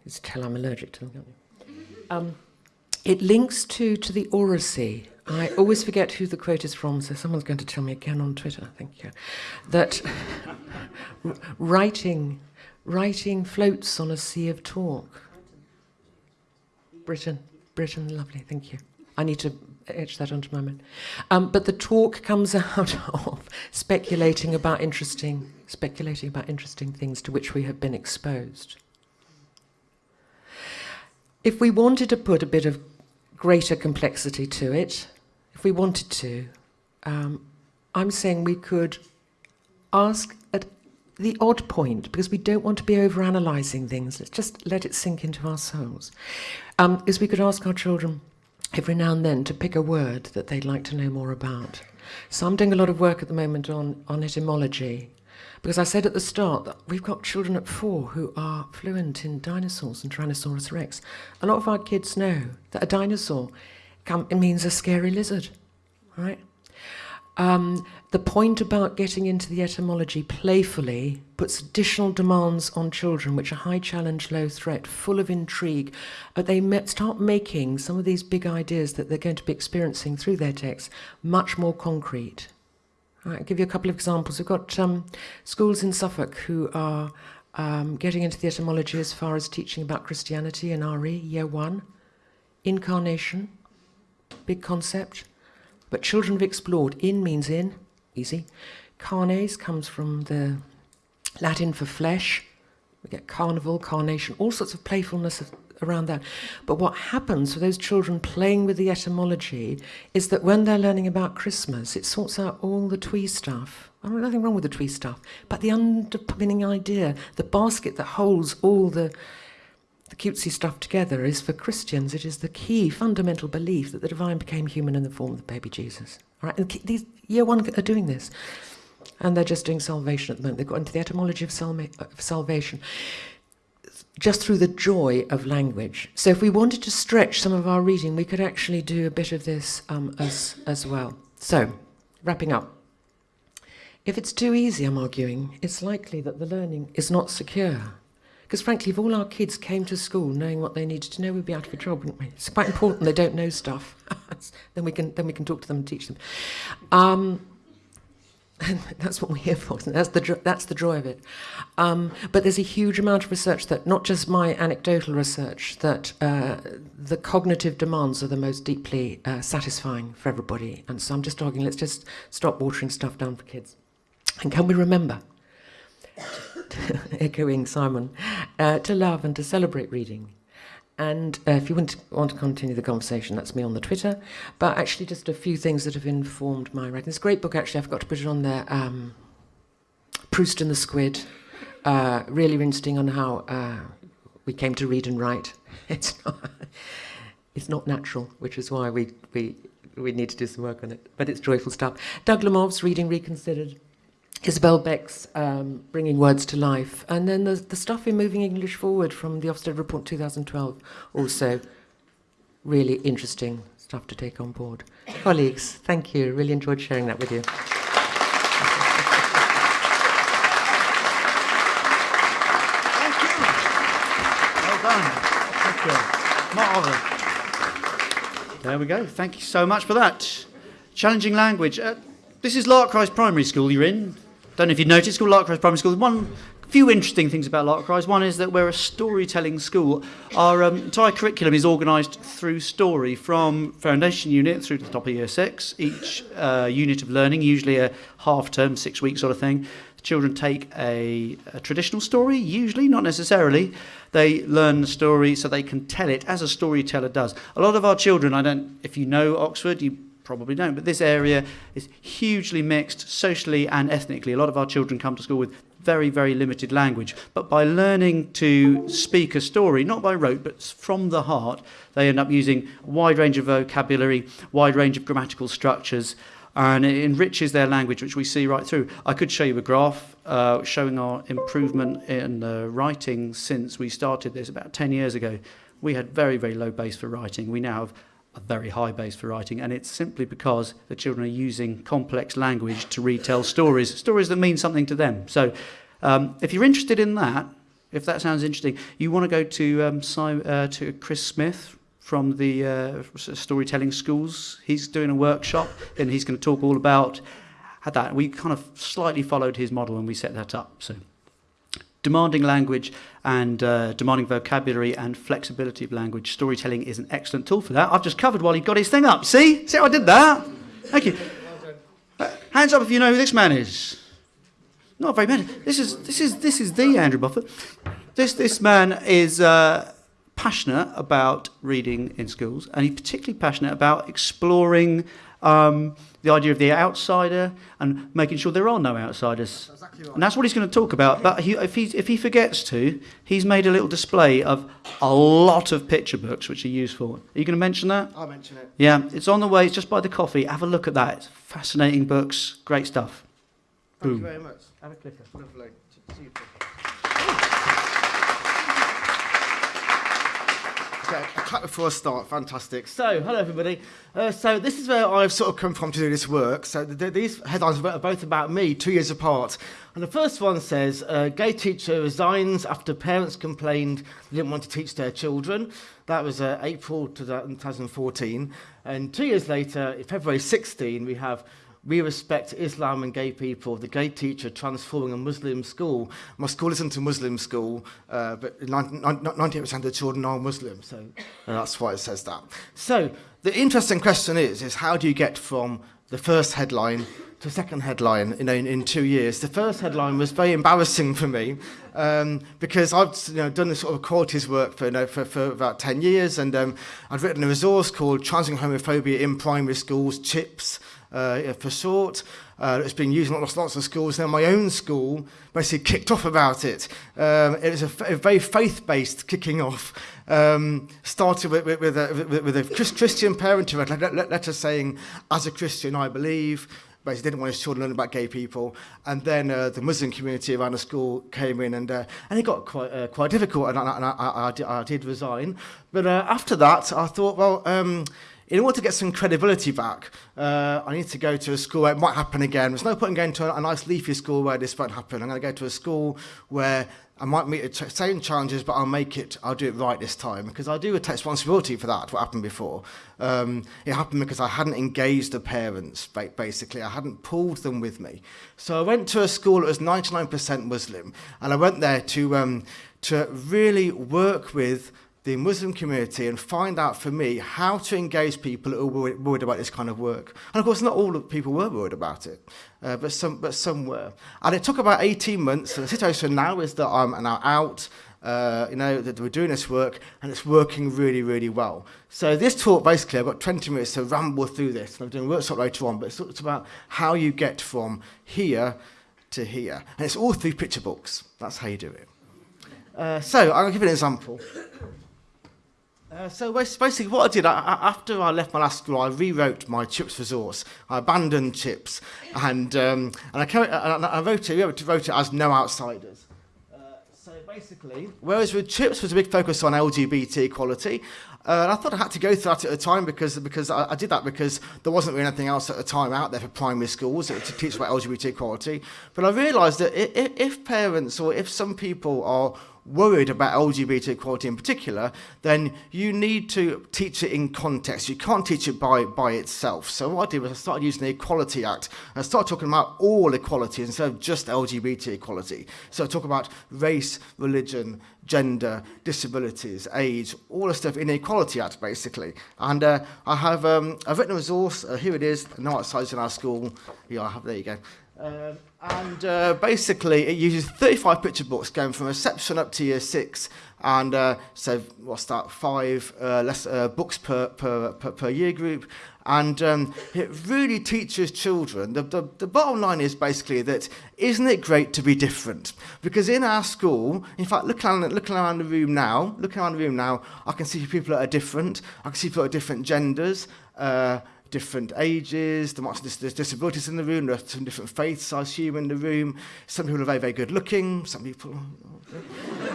You tell I'm allergic to them? Um, it links to, to the oracy. I always forget who the quote is from, so someone's going to tell me again on Twitter, thank you. That [LAUGHS] writing, writing floats on a sea of talk. Britton, Britton, lovely, thank you. I need to etch that onto my mind. Um, but the talk comes [LAUGHS] out of speculating about interesting, speculating about interesting things to which we have been exposed if we wanted to put a bit of greater complexity to it, if we wanted to, um, I'm saying we could ask at the odd point, because we don't want to be over-analysing things. Let's just let it sink into our souls. Um, is we could ask our children every now and then to pick a word that they'd like to know more about. So I'm doing a lot of work at the moment on, on etymology, because I said at the start that we've got children at four who are fluent in dinosaurs and Tyrannosaurus rex. A lot of our kids know that a dinosaur it means a scary lizard, right? Um, the point about getting into the etymology playfully puts additional demands on children, which are high challenge, low threat, full of intrigue. But they start making some of these big ideas that they're going to be experiencing through their text much more concrete. I'll give you a couple of examples. We've got um, schools in Suffolk who are um, getting into the etymology as far as teaching about Christianity in RE, year one. Incarnation, big concept. But children have explored. In means in, easy. Carnes comes from the Latin for flesh. We get carnival, carnation, all sorts of playfulness of, around that. But what happens for those children playing with the etymology is that when they're learning about Christmas, it sorts out all the twee stuff. I mean, nothing wrong with the twee stuff, but the underpinning idea, the basket that holds all the the cutesy stuff together is for Christians, it is the key fundamental belief that the divine became human in the form of the baby Jesus. All right? And these year one are doing this. And they're just doing salvation at the moment. They've got into the etymology of, salma- of salvation just through the joy of language. So if we wanted to stretch some of our reading, we could actually do a bit of this um, as, as well. So, wrapping up. If it's too easy, I'm arguing, it's likely that the learning is not secure. Because frankly, if all our kids came to school knowing what they needed to know, we'd be out of a job, wouldn't we? It's quite important they don't know stuff. [LAUGHS] then we can then we can talk to them and teach them. Um, [LAUGHS] that's what we're here for. That's the that's the joy of it. Um, but there's a huge amount of research that, not just my anecdotal research, that uh, the cognitive demands are the most deeply uh, satisfying for everybody. And so I'm just arguing, let's just stop watering stuff down for kids. And can we remember? [LAUGHS] echoing Simon, uh, to love and to celebrate reading. And uh, if you want to, want to continue the conversation, that's me on the Twitter. But actually, just a few things that have informed my writing. A great book, actually. I forgot to put it on there. Um, Proust and the Squid. Uh, really interesting on how uh, we came to read and write. [LAUGHS] It's not, it's not natural, which is why we, we, we need to do some work on it. But it's joyful stuff. Doug Lemov's Reading Reconsidered. Isabel Beck's um, Bringing Words to Life, and then the, the stuff in Moving English Forward from the Ofsted Report 2012, also really interesting stuff to take on board. Colleagues, thank you. Really enjoyed sharing that with you. Thank you. Well done. Thank you. Marvellous. There we go. Thank you so much for that. Challenging language. Uh, this is Larkrise Primary School you're in. Don't know if you've noticed, called Larkrise Primary School. One few interesting things about Larkrise. One is that we're a storytelling school. Our um, entire curriculum is organised through story from foundation unit through to the top of year six. Each uh, unit of learning, usually a half term, six week sort of thing. The children take a, a traditional story, usually, not necessarily. They learn the story so they can tell it as a storyteller does. A lot of our children, I don't, if you know Oxford, you probably don't, but this area is hugely mixed socially and ethnically. A lot of our children come to school with very, very limited language. But by learning to speak a story, not by rote, but from the heart, they end up using a wide range of vocabulary, wide range of grammatical structures, and it enriches their language, which we see right through. I could show you a graph uh, showing our improvement in uh, writing since we started this about 10 years ago. We had very, very low base for writing. We now have a very high base for writing, and it's simply because the children are using complex language to retell stories, stories that mean something to them. So, um, if you're interested in that, if that sounds interesting, you want to go to um, uh, to Chris Smith from the uh, storytelling schools. He's doing a workshop, and he's going to talk all about that. We kind of slightly followed his model when we set that up. So demanding language and uh, demanding vocabulary and flexibility of language. Storytelling is an excellent tool for that. I've just covered while he got his thing up. See? See how I did that? Thank you. Uh, hands up if you know who this man is. Not very many. This is this is this is the Andrew Moffat. This this man is uh, passionate about reading in schools, and he's particularly passionate about exploring um, the idea of the outsider and making sure there are no outsiders. Exactly right. And that's what he's going to talk about. But he, if, he, if he forgets to, he's made a little display of a lot of picture books which are useful. Are you going to mention that? I'll mention it. Yeah, it's on the way. It's just by the coffee. Have a look at that. It's fascinating books. Great stuff. Thank Boom. you very much. Have a clicker. Lovely. Okay, clap before I start. Fantastic. So, hello everybody. Uh, so this is where I've sort of come from to do this work. So th- th- these headlines are both about me, two years apart. And the first one says, uh, gay teacher resigns after parents complained they didn't want to teach their children. That was uh, April 2014. And two years later, February 16, we have We respect Islam and gay people. The gay teacher transforming a Muslim school. My school isn't a Muslim school, uh, but 98% of the children are Muslim, so uh, that's why it says that. So the interesting question is, is how do you get from the first headline to second headline you know, in, in two years. The first headline was very embarrassing for me um, because I've you know, done this sort of qualities work for, you know, for, for about 10 years and um, I'd written a resource called Challenging Homophobia in Primary Schools, CHIPS, uh, for short. Uh, it's been used in lots, lots of schools. Now, my own school basically kicked off about it. Um, it was a, a very faith-based kicking off. Um, started with, with, with, a, with, a Christian parent who had a letter saying, as a Christian, I believe, basically didn't want his children learning about gay people. And then uh, the Muslim community around the school came in, and uh, and it got quite uh, quite difficult, and, I, and I, I, I, did, I did resign. But uh, after that, I thought, well. Um, in order to get some credibility back, uh, I need to go to a school where it might happen again. There's no point in going to a, nice leafy school where this won't happen. I'm going to go to a school where I might meet the same challenges, but I'll make it, I'll do it right this time because I do take responsibility for that, what happened before. Um, it happened because I hadn't engaged the parents, basically. I hadn't pulled them with me. So I went to a school that was 99% Muslim, and I went there to, um, to really work with the Muslim community and find out for me how to engage people who were worried about this kind of work. And of course, not all people were worried about it, uh, but some but some were. And it took about 18 months. And the situation now is that I'm now out. Uh, you know, that we're doing this work and it's working really, really well. So this talk, basically, I've got 20 minutes to ramble through this. And I'm doing a workshop later on, but it's, it's about how you get from here to here. And it's all through picture books. That's how you do it. Uh, so I'll give you an example. Uh, so basically what I did, I, after I left my last school, I rewrote my CHIPS resource. I abandoned CHIPS and, um, and I, carried, and I wrote, it, wrote it as no outsiders. Uh, so basically, whereas with CHIPS was a big focus on LGBT equality, uh, and I thought I had to go through that at the time because, because I, I did that because there wasn't really anything else at the time out there for primary schools to teach about LGBT equality. But I realised that if, if parents or if some people are worried about LGBT equality in particular, then you need to teach it in context. You can't teach it by, by itself. So what I did was I started using the Equality Act. I started talking about all equality instead of just LGBT equality. So I talk about race, religion, gender, disabilities, age, all the stuff Inequality Act, basically. And uh, I have um, I've written a resource. Uh, here it is. No outside in our school. Yeah, I have, there you go. Um, and uh, basically, it uses 35 picture books going from reception up to year six. And uh, so, what's that? Five uh, less uh, books per, per, per, per year group. And um, it really teaches children. The, the, the bottom line is basically that isn't it great to be different? Because in our school, in fact, looking around, looking around the room now, looking around the room now, I can see people that are different. I can see people that are different genders. Uh, different ages, there's disabilities in the room, there are some different faiths, I assume, in the room. Some people are very, very good looking, some people,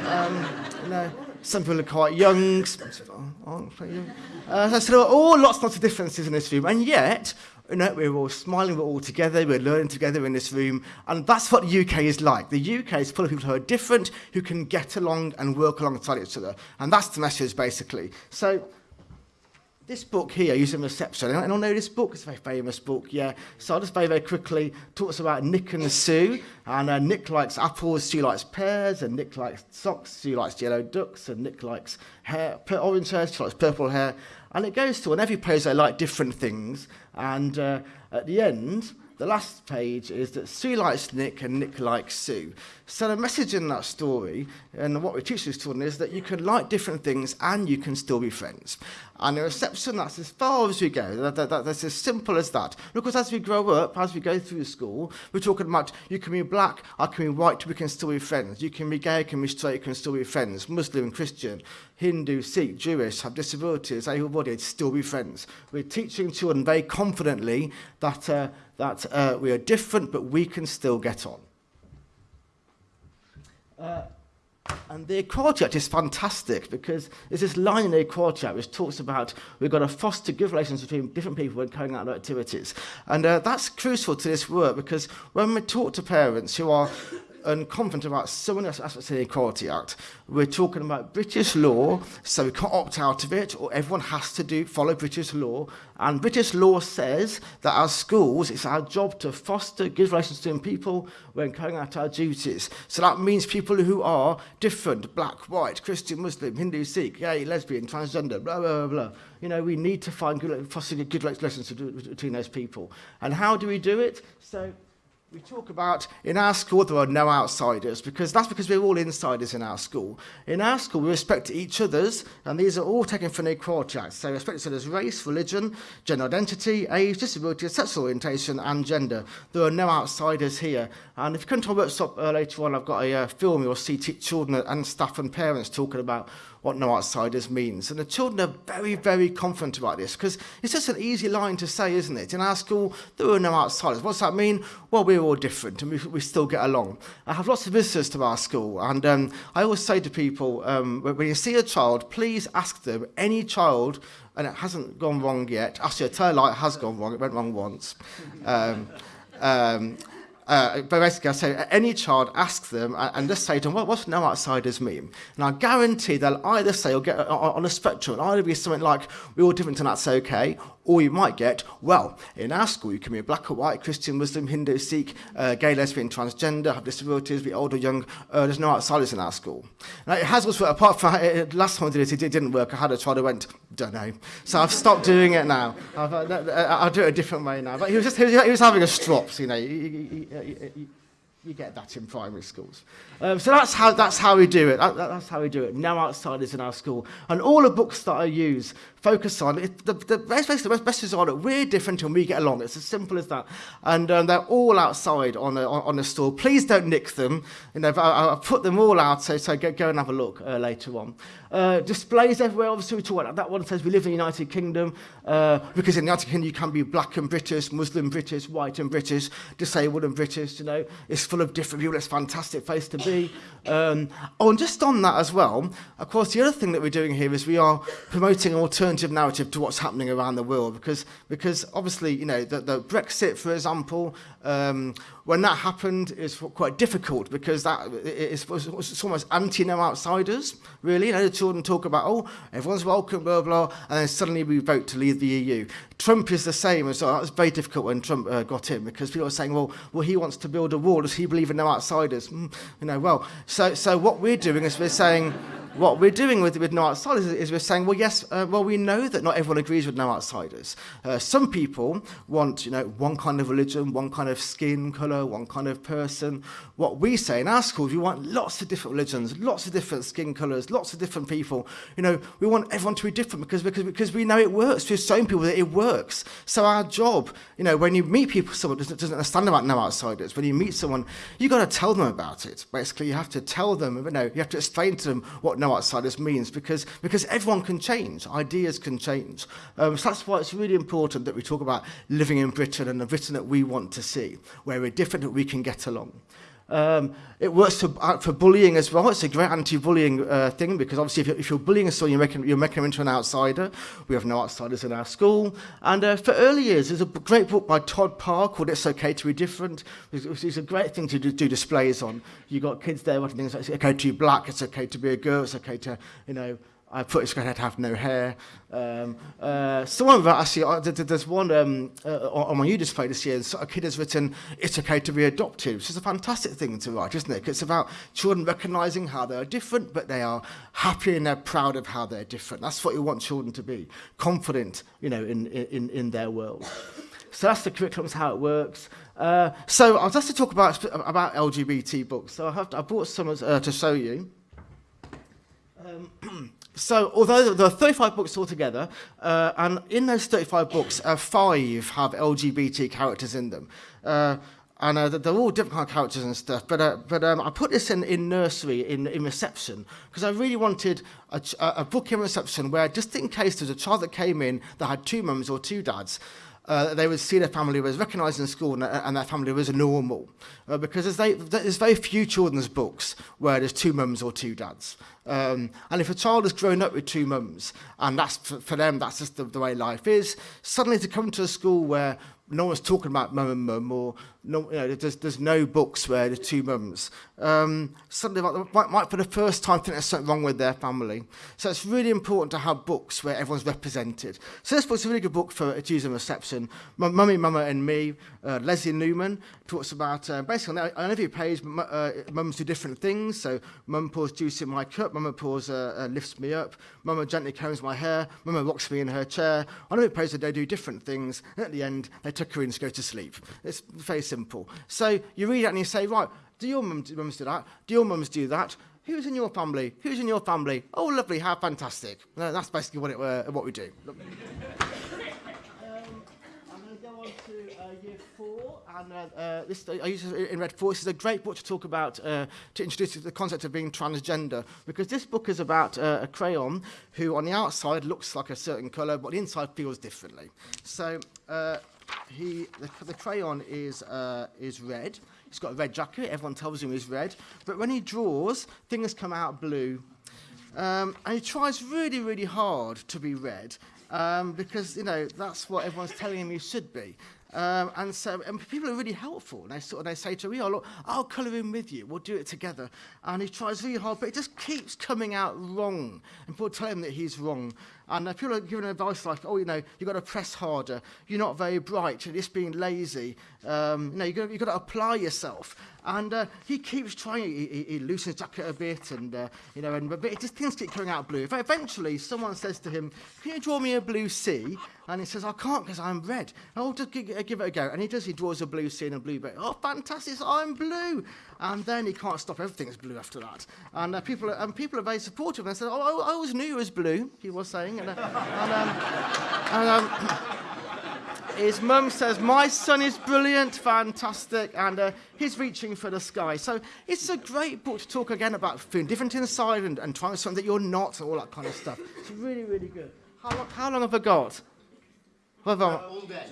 um, you know, some people are quite young, some people aren't quite young. Uh, so there are all lots, lots of differences in this room, and yet, you know, we're all smiling, we're all together, we're learning together in this room, and that's what the UK is like. The UK is full of people who are different, who can get along and work alongside each other, and that's the message, basically. So, this book here, Using Reception, I don't know this book, it's a very famous book, yeah. So I'll just very, very quickly talk about Nick and Sue. And uh, Nick likes apples, Sue likes pears, and Nick likes socks, Sue likes yellow ducks, and Nick likes hair, orange hair, she likes purple hair. And it goes to, on every page they like different things. And uh, at the end, the last page is that Sue likes Nick and Nick likes Sue. So the message in that story, and what we teach these children, is that you can like different things and you can still be friends. And the reception, that's as far as we go. That, that, that, that's as simple as that. Because as we grow up, as we go through school, we're talking about you can be black, I can be white, we can still be friends. You can be gay, can be straight, can still be friends. Muslim, Christian, Hindu, Sikh, Jewish, have disabilities, able-bodied, still be friends. We're teaching children very confidently that, uh, that uh, we are different, but we can still get on. Uh, And the Equality Act is fantastic because there's this line in the Equality Act which talks about we've got to foster good relations between different people when carrying out their activities. And uh, that's crucial to this work because when we talk to parents who are and confident about so many aspects of the Equality Act. We're talking about British law, so we can't opt out of it, or everyone has to do follow British law. And British law says that as schools, it's our job to foster good relations between people when carrying out our duties. So that means people who are different, black, white, Christian, Muslim, Hindu, Sikh, gay, lesbian, transgender, blah, blah, blah, blah. You know, we need to find good, foster good relations between those people. And how do we do it? So we talk about in our school there are no outsiders because that's because we're all insiders in our school. In our school we respect each other's and these are all taken from the Equality Act. So respect each other's race, religion, gender identity, age, disability, sexual orientation and gender. There are no outsiders here. And if you come to our workshop uh, later on, I've got a uh, film you'll see children and staff and parents talking about what no outsiders means. And the children are very, very confident about this because it's just an easy line to say, isn't it? In our school, there are no outsiders. What's that mean? Well, we're all different and we, we still get along. I have lots of visitors to our school and um, I always say to people, um, when you see a child, please ask them, any child, and it hasn't gone wrong yet, actually, tell you, it has gone wrong, it went wrong once. Um, um, uh, but basically I say any child ask them and, and just say to them, what, what's no outsiders mean? And I guarantee they'll either say or get on, on a spectrum, it'll either be something like, we're all different and that's okay, or you might get, well, in our school you can be black or white, Christian, Muslim, Hindu, Sikh, uh, gay, lesbian, transgender, have disabilities, be old or young, uh, there's no outsiders in our school. Now, it has also, apart from, [LAUGHS] uh, last time I did it, it didn't work, I had a child who went, don't know. So I've stopped doing it now. I've, uh, I'll do it a different way now. But he was just, he was, he was having a strop, so, you know, you, you get that in primary schools. Um, so that's how, that's how we do it. That, that's how we do it. No outsiders in our school. And all the books that I use focus on, it, the, the best, the are that we're different and we get along. It's as simple as that. And um, they're all outside on the, on, on the store. Please don't nick them. You know, I, I put them all out, so, so go, go and have a look uh, later on. Uh, displays everywhere, obviously we talk about that one says we live in the United Kingdom, uh, because in the United Kingdom you can be black and British, Muslim British, white and British, disabled and British, you know, it's full of different people, it's a fantastic place to be. Um, oh, and just on that as well, of course, the other thing that we're doing here is we are promoting an alternative narrative to what's happening around the world because, because obviously, you know, the, the Brexit, for example, um, when that happened, is quite difficult because that it, it it's almost anti-no outsiders, really. You know, the children talk about, oh, everyone's welcome, blah, blah, and then suddenly we vote to leave the EU. Trump is the same as well. That was very difficult when Trump uh, got in because people are saying, well, well, he wants to build a wall. Does he believe in no outsiders? Mm, you know, well, so, so what we're doing is we're saying, what we're doing with, with no outsiders is, is we're saying, well, yes, uh, well, we know that not everyone agrees with no outsiders. Uh, some people want, you know, one kind of religion, one kind of skin colour, one kind of person. What we say in our schools, we want lots of different religions, lots of different skin colours, lots of different people. You know, we want everyone to be different because, because, because we know it works. We've shown people that it works. So our job, you know, when you meet people, someone doesn't, doesn't understand about no outsiders, when you meet someone, you've got to tell them about it. Basically, you have to tell them, you know, you have to explain to them what no what means because, because everyone can change, ideas can change. Um, so that's why it's really important that we talk about living in Britain and the Britain that we want to see, where we're different, that we can get along. Um, it works for, uh, for bullying as well. It's a great anti-bullying uh, thing because obviously if you're, if you're bullying someone, you're making, you're making them into an outsider. We have no outsiders in our school. And uh, for early years, there's a great book by Todd Parr called It's Okay to be Different. It's, it's a great thing to do, do displays on. You've got kids there watching things like it's okay to be black, it's okay to be a girl, it's okay to, you know, I put it's going to have no hair. Um, uh, of actually, uh, there's one um, uh, on my new display this year, a kid has written, it's okay to be adopted, which is a fantastic thing to write, isn't it? It's about children recognising how they are different, but they are happy and they're proud of how they're different. That's what you want children to be, confident, you know, in, in, in their world. So that's the curriculum, that's how it works. Uh, so I was asked to talk about, about LGBT books. So I, have to, I brought some uh, to show you. Um, [CLEARS THROAT] So, although there are 35 books altogether, uh, and in those 35 books, uh, five have LGBT characters in them. Uh, and uh, they're all different kind of characters and stuff. But uh, but um, I put this in in nursery in in reception because I really wanted a, a book in reception where just in case there's a child that came in that had two mums or two dads, uh, they would see their family was recognised in school and, and their family was normal. Uh, because there's, they, there's very few children's books where there's two mums or two dads. Um, and if a child has grown up with two mums, and that's for, for them, that's just the, the way life is, suddenly to come to a school where no one's talking about mum and mum, or no, you know, there's, there's no books where the two mums. Um, suddenly, might, might, might for the first time think there's something wrong with their family. So it's really important to have books where everyone's represented. So this book's a really good book for a Tuesday reception. M Mummy, Mama and Me, uh, Lesléa Newman talks about, uh, basically on, every page, mums do different things. So mum pours juice in my cup, mama pours, uh, uh, lifts me up, mama gently combs my hair, mama rocks me in her chair. On every page they do different things, and at the end they to go to sleep. It's very simple. So you read it and you say, right, do your mums, do that? Do your mums do that? Who's in your family? Who's in your family? Oh, lovely, how fantastic. No, that's basically what, it, uh, what we do. um, I'm going to go on to uh, year four, and uh, uh, this I use it in Red Four. This is a great book to talk about, uh, to introduce the concept of being transgender, because this book is about uh, a crayon who, on the outside, looks like a certain colour, but the inside feels differently. So he, the, the is uh, is red. He's got a red jacket. Everyone tells him he's red, but when he draws, things come out blue. Um, and he tries really, really hard to be red um, because, you know, that's what everyone's telling him he should be. Um, and so and people are really helpful. And they sort of they say to me, oh, look, I'll colour in with you. We'll do it together. And he tries really hard, but it just keeps coming out wrong. And people tell him that he's wrong. And uh, people are giving advice like, oh, you know, you've got to press harder. You're not very bright. You're just being lazy. Um, you know, you've got, you've got to apply yourself. And uh, he keeps trying. He, he, he loosens jacket a bit, and uh, you know, and but it just things keep coming out blue. Eventually, someone says to him, "Can you draw me a blue sea?" And he says, "I can't because I'm red." Oh, just give, give it a go. And he does. He draws a blue sea and a blue bit. Oh, fantastic! I'm blue. And then he can't stop. Everything's blue after that. And uh, people, are, and people are very supportive. And they say, "Oh, I, I always knew you was blue." He was saying, and, uh, and, um, and um, [CLEARS THROAT] his mum says, My son is brilliant, fantastic, and uh, he's reaching for the sky. So it's a great book to talk again about feeling different inside and, and trying something that you're not, and all that kind of stuff. It's really, really good. How long, how long have I got? Have I? All day.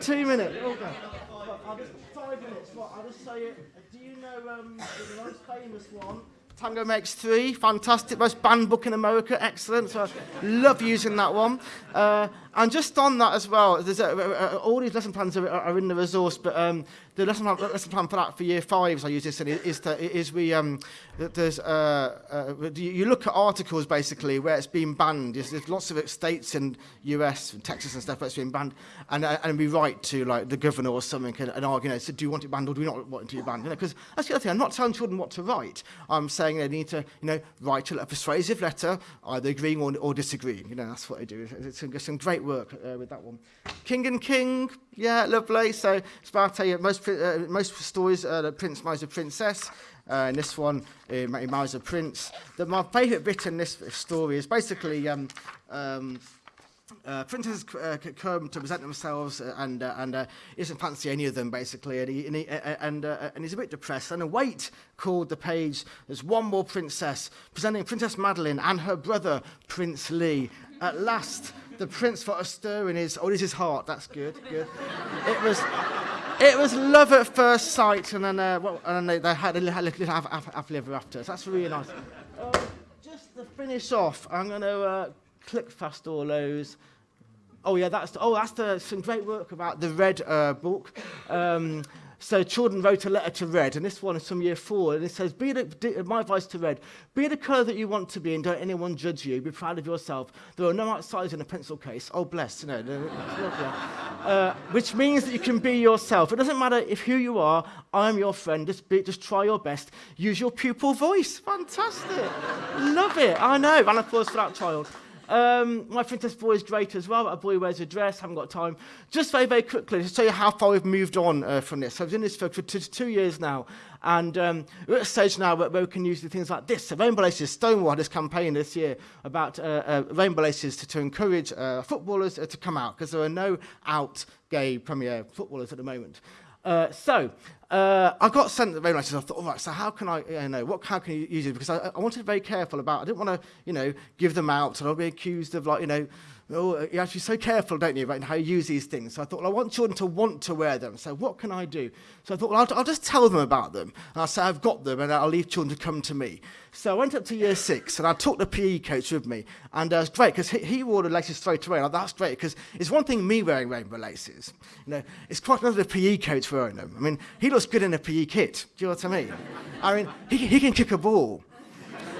Two minutes. Okay. I'll just, five minutes. Right, I'll just say it. Um, most famous one? Tango Makes Three, fantastic, most banned book in America, excellent. So I love using that one. Uh, and just on that as well, there's a, a, a, all these lesson plans are, are in the resource, but um, the lesson lesson plan for that for year fives, I use this, in, is we, um, there's, uh, uh, you look at articles basically where it's been banned. There's, there's lots of states in US and Texas and stuff where it's been banned, and, uh, and we write to like the governor or something and, and argue, you know, so do you want it banned or do we not want it to be banned? Because you know, that's the other thing. I'm not telling children what to write. I'm saying they need to, you know, write a, a persuasive letter, either agreeing or, or disagreeing. You know, that's what I do. It's, it's some great work uh, with that one. King and King, yeah, lovely. So about most, uh, most stories, uh, the prince marries a princess. Uh, in this one, uh, he marries a prince. The, my favourite bit in this story is basically um, um, uh, uh, come to present themselves uh, and uh, and uh, doesn't fancy any of them basically and he, and, he, uh, and, uh, and he's a bit depressed and a wait called the page there's one more princess presenting Princess Madeline and her brother Prince Lee at last the prince felt a stir in his oh this is heart that's good good it was it was love at first sight and then uh, well, and then they, had a little, little happily ever after so that's really nice um, just to finish off I'm going to uh, click fast all those. Oh yeah, that's oh that's the, some great work about the Red uh, book. Um, so children wrote a letter to Red, and this one is from year four, and it says, be the, my advice to Red, be the colour that you want to be and don't anyone judge you. Be proud of yourself. There are no outsiders in a pencil case. Oh, bless, you know. uh, which means that you can be yourself. It doesn't matter if who you are, I'm your friend. Just, be, just try your best. Use your pupil voice. Fantastic. Love it. I know. And applause for that child. Um, my princess boy is great as well. A boy wears a dress, haven't got time. Just very, very quickly, to show you how far we've moved on uh, from this. So I've been in this for, for two, two years now. And um, we're at a stage now where, where we can use things like this. So Rainbow Laces, Stonewall this campaign this year about uh, uh, Rainbow Laces to, to encourage uh, footballers uh, to come out because there are no out gay Premier footballers at the moment. Uh, so, uh, I got sent the very laces. I thought, all right, so how can I, you know, what, how can you use it? Because I, I wanted to be very careful about, I didn't want to, you know, give them out and I'll be accused of like, you know, oh, you have to be so careful, don't you, about how you use these things. So I thought, well, I want children to want to wear them. So what can I do? So I thought, well, I'll, I'll just tell them about them. And I'll say I've got them and I'll leave children to come to me. So I went up to year six and I took the PE coach with me. And uh, it's great because he, he wore the laces straight away. And that's great because it's one thing me wearing rainbow laces. You know, it's quite another the PE coach wearing them. I mean, he looks good in a PE kit. Do you know what I mean? I mean, he, he can kick a ball.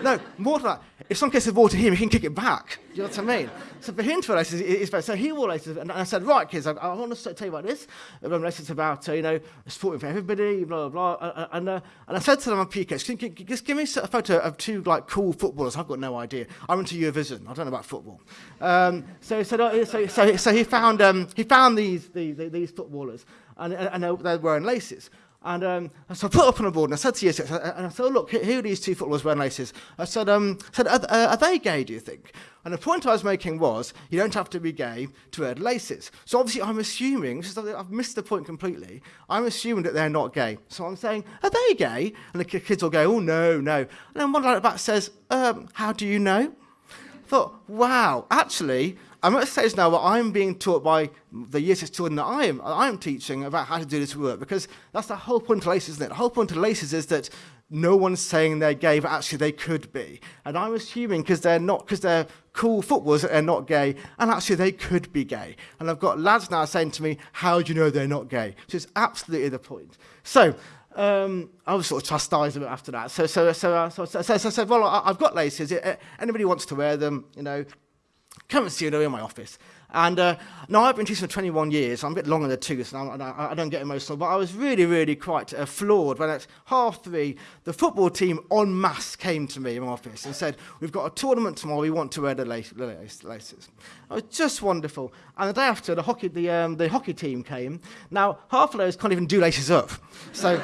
No, more than that, if someone kicks the ball to him, he can kick it back. Do you know what I mean? So for him to laces is better. So he laces, and I said, right, kids, I, I want to tell you about this. Um, laces about, uh, you know, sporting for everybody, blah, blah, blah. Uh, and, uh, and I said to them on PK, just give me a photo of two, like, cool footballers. I've got no idea. I went to Eurovision. I don't know about football. Um, so, so, so, so, so he found, um, he found these, these, these footballers, and, and they're wearing laces. And um, so I put up on a board and I said to you, and I said, oh, look, here are these two footballers wearing laces. I said, um, I said are, are they gay, do you think? And the point I was making was, you don't have to be gay to wear laces. So obviously I'm assuming, I've missed the point completely, I'm assuming that they're not gay. So I'm saying, are they gay? And the kids will go, oh, no, no. And then one like back says, um, how do you know? I thought, wow, actually, I'm at a stage now where I'm being taught by the year six children that I am, I am teaching about how to do this work because that's the whole point of laces, isn't it? The whole point of laces is that no one's saying they're gay, but actually they could be. And I'm assuming because they're not, because they're cool footballers that they're not gay, and actually they could be gay. And I've got lads now saying to me, how do you know they're not gay? Which is absolutely the point. So, um, I was sort of chastised a bit after that. So, so, so, uh, so, so, so, so well, I, I've got laces. Anybody wants to wear them, you know, come and see you in my office. And uh, now I've been teaching for 21 years. I'm a bit long in the tooth, and I, I, I don't get emotional. But I was really, really quite uh, floored when at half three, the football team en masse came to me in my office and said, "We've got a tournament tomorrow. We want to wear the laces." It was just wonderful. And the day after, the hockey, the, um, the hockey team came. Now half of those can't even do laces up, so.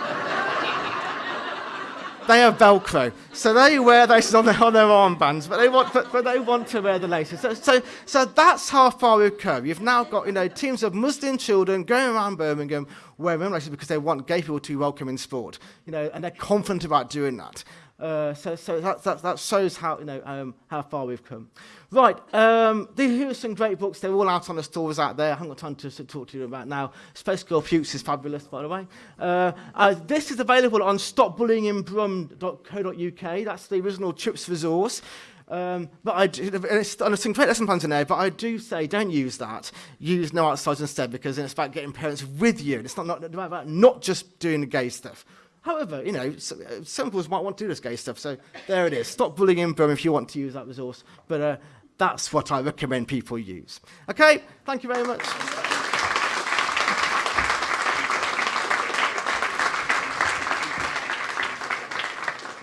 They have Velcro. So they wear laces on their, on their armbands, but they want, but, but they want to wear the laces. So, so, so that's how far we've come. You've now got, you know, teams of Muslim children going around Birmingham wearing laces because they want gay people to be welcome in sport, you know, and they're confident about doing that. Uh, so so that, that, that shows how, you know, um, how far we've come. Right, um, here are some great books. They're all out on the stores out there. I haven't got time to, to talk to you about now. Space Girl Pukes is fabulous, by the way. Uh, uh, this is available on stopbullyingbrum.co.uk. That's the original CHIPS resource. Um, but I, it's, and some great lesson plans in there, but I do say don't use that. Use No Outsiders instead because it's about getting parents with you. It's not, not about not just doing the gay stuff. However, you know, some people might want to do this gay stuff, so there it is. Stop bullying in if you want to use that resource. But uh, that's what I recommend people use. Okay, thank you very much.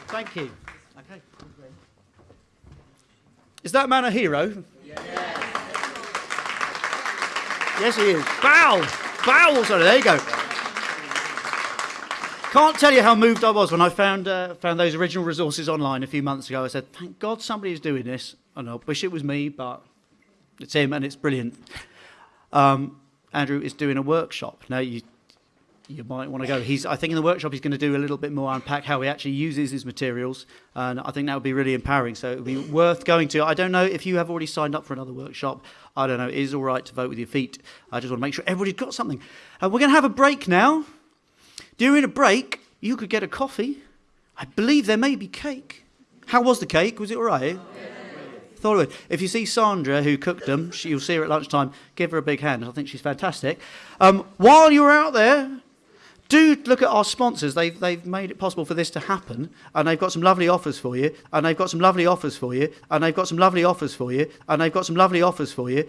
Thank you. Okay. Is that man a hero? Yes, yes he is. Bow! Bow! Sorry, there you go. Can't tell you how moved I was when I found uh, found those original resources online a few months ago. I said, "Thank God somebody's doing this." And I wish it was me, but it's him, and it's brilliant. Um, Andrew is doing a workshop now. You you might want to go. He's I think in the workshop he's going to do a little bit more unpack how he actually uses his materials, and I think that would be really empowering. So it would be worth going to. I don't know if you have already signed up for another workshop. I don't know. It is all right to vote with your feet. I just want to make sure everybody's got something. Uh, we're going to have a break now. During a break, you could get a coffee. I believe there may be cake. How was the cake? Was it all right? Thought it would. If you see Sandra, who cooked them, she, you'll see her at lunchtime, give her a big hand. I think she's fantastic. Um, while you're out there, do look at our sponsors. They've, they've made it possible for this to happen, and they've got some lovely offers for you, and they've got some lovely offers for you, and they've got some lovely offers for you, and they've got some lovely offers for you.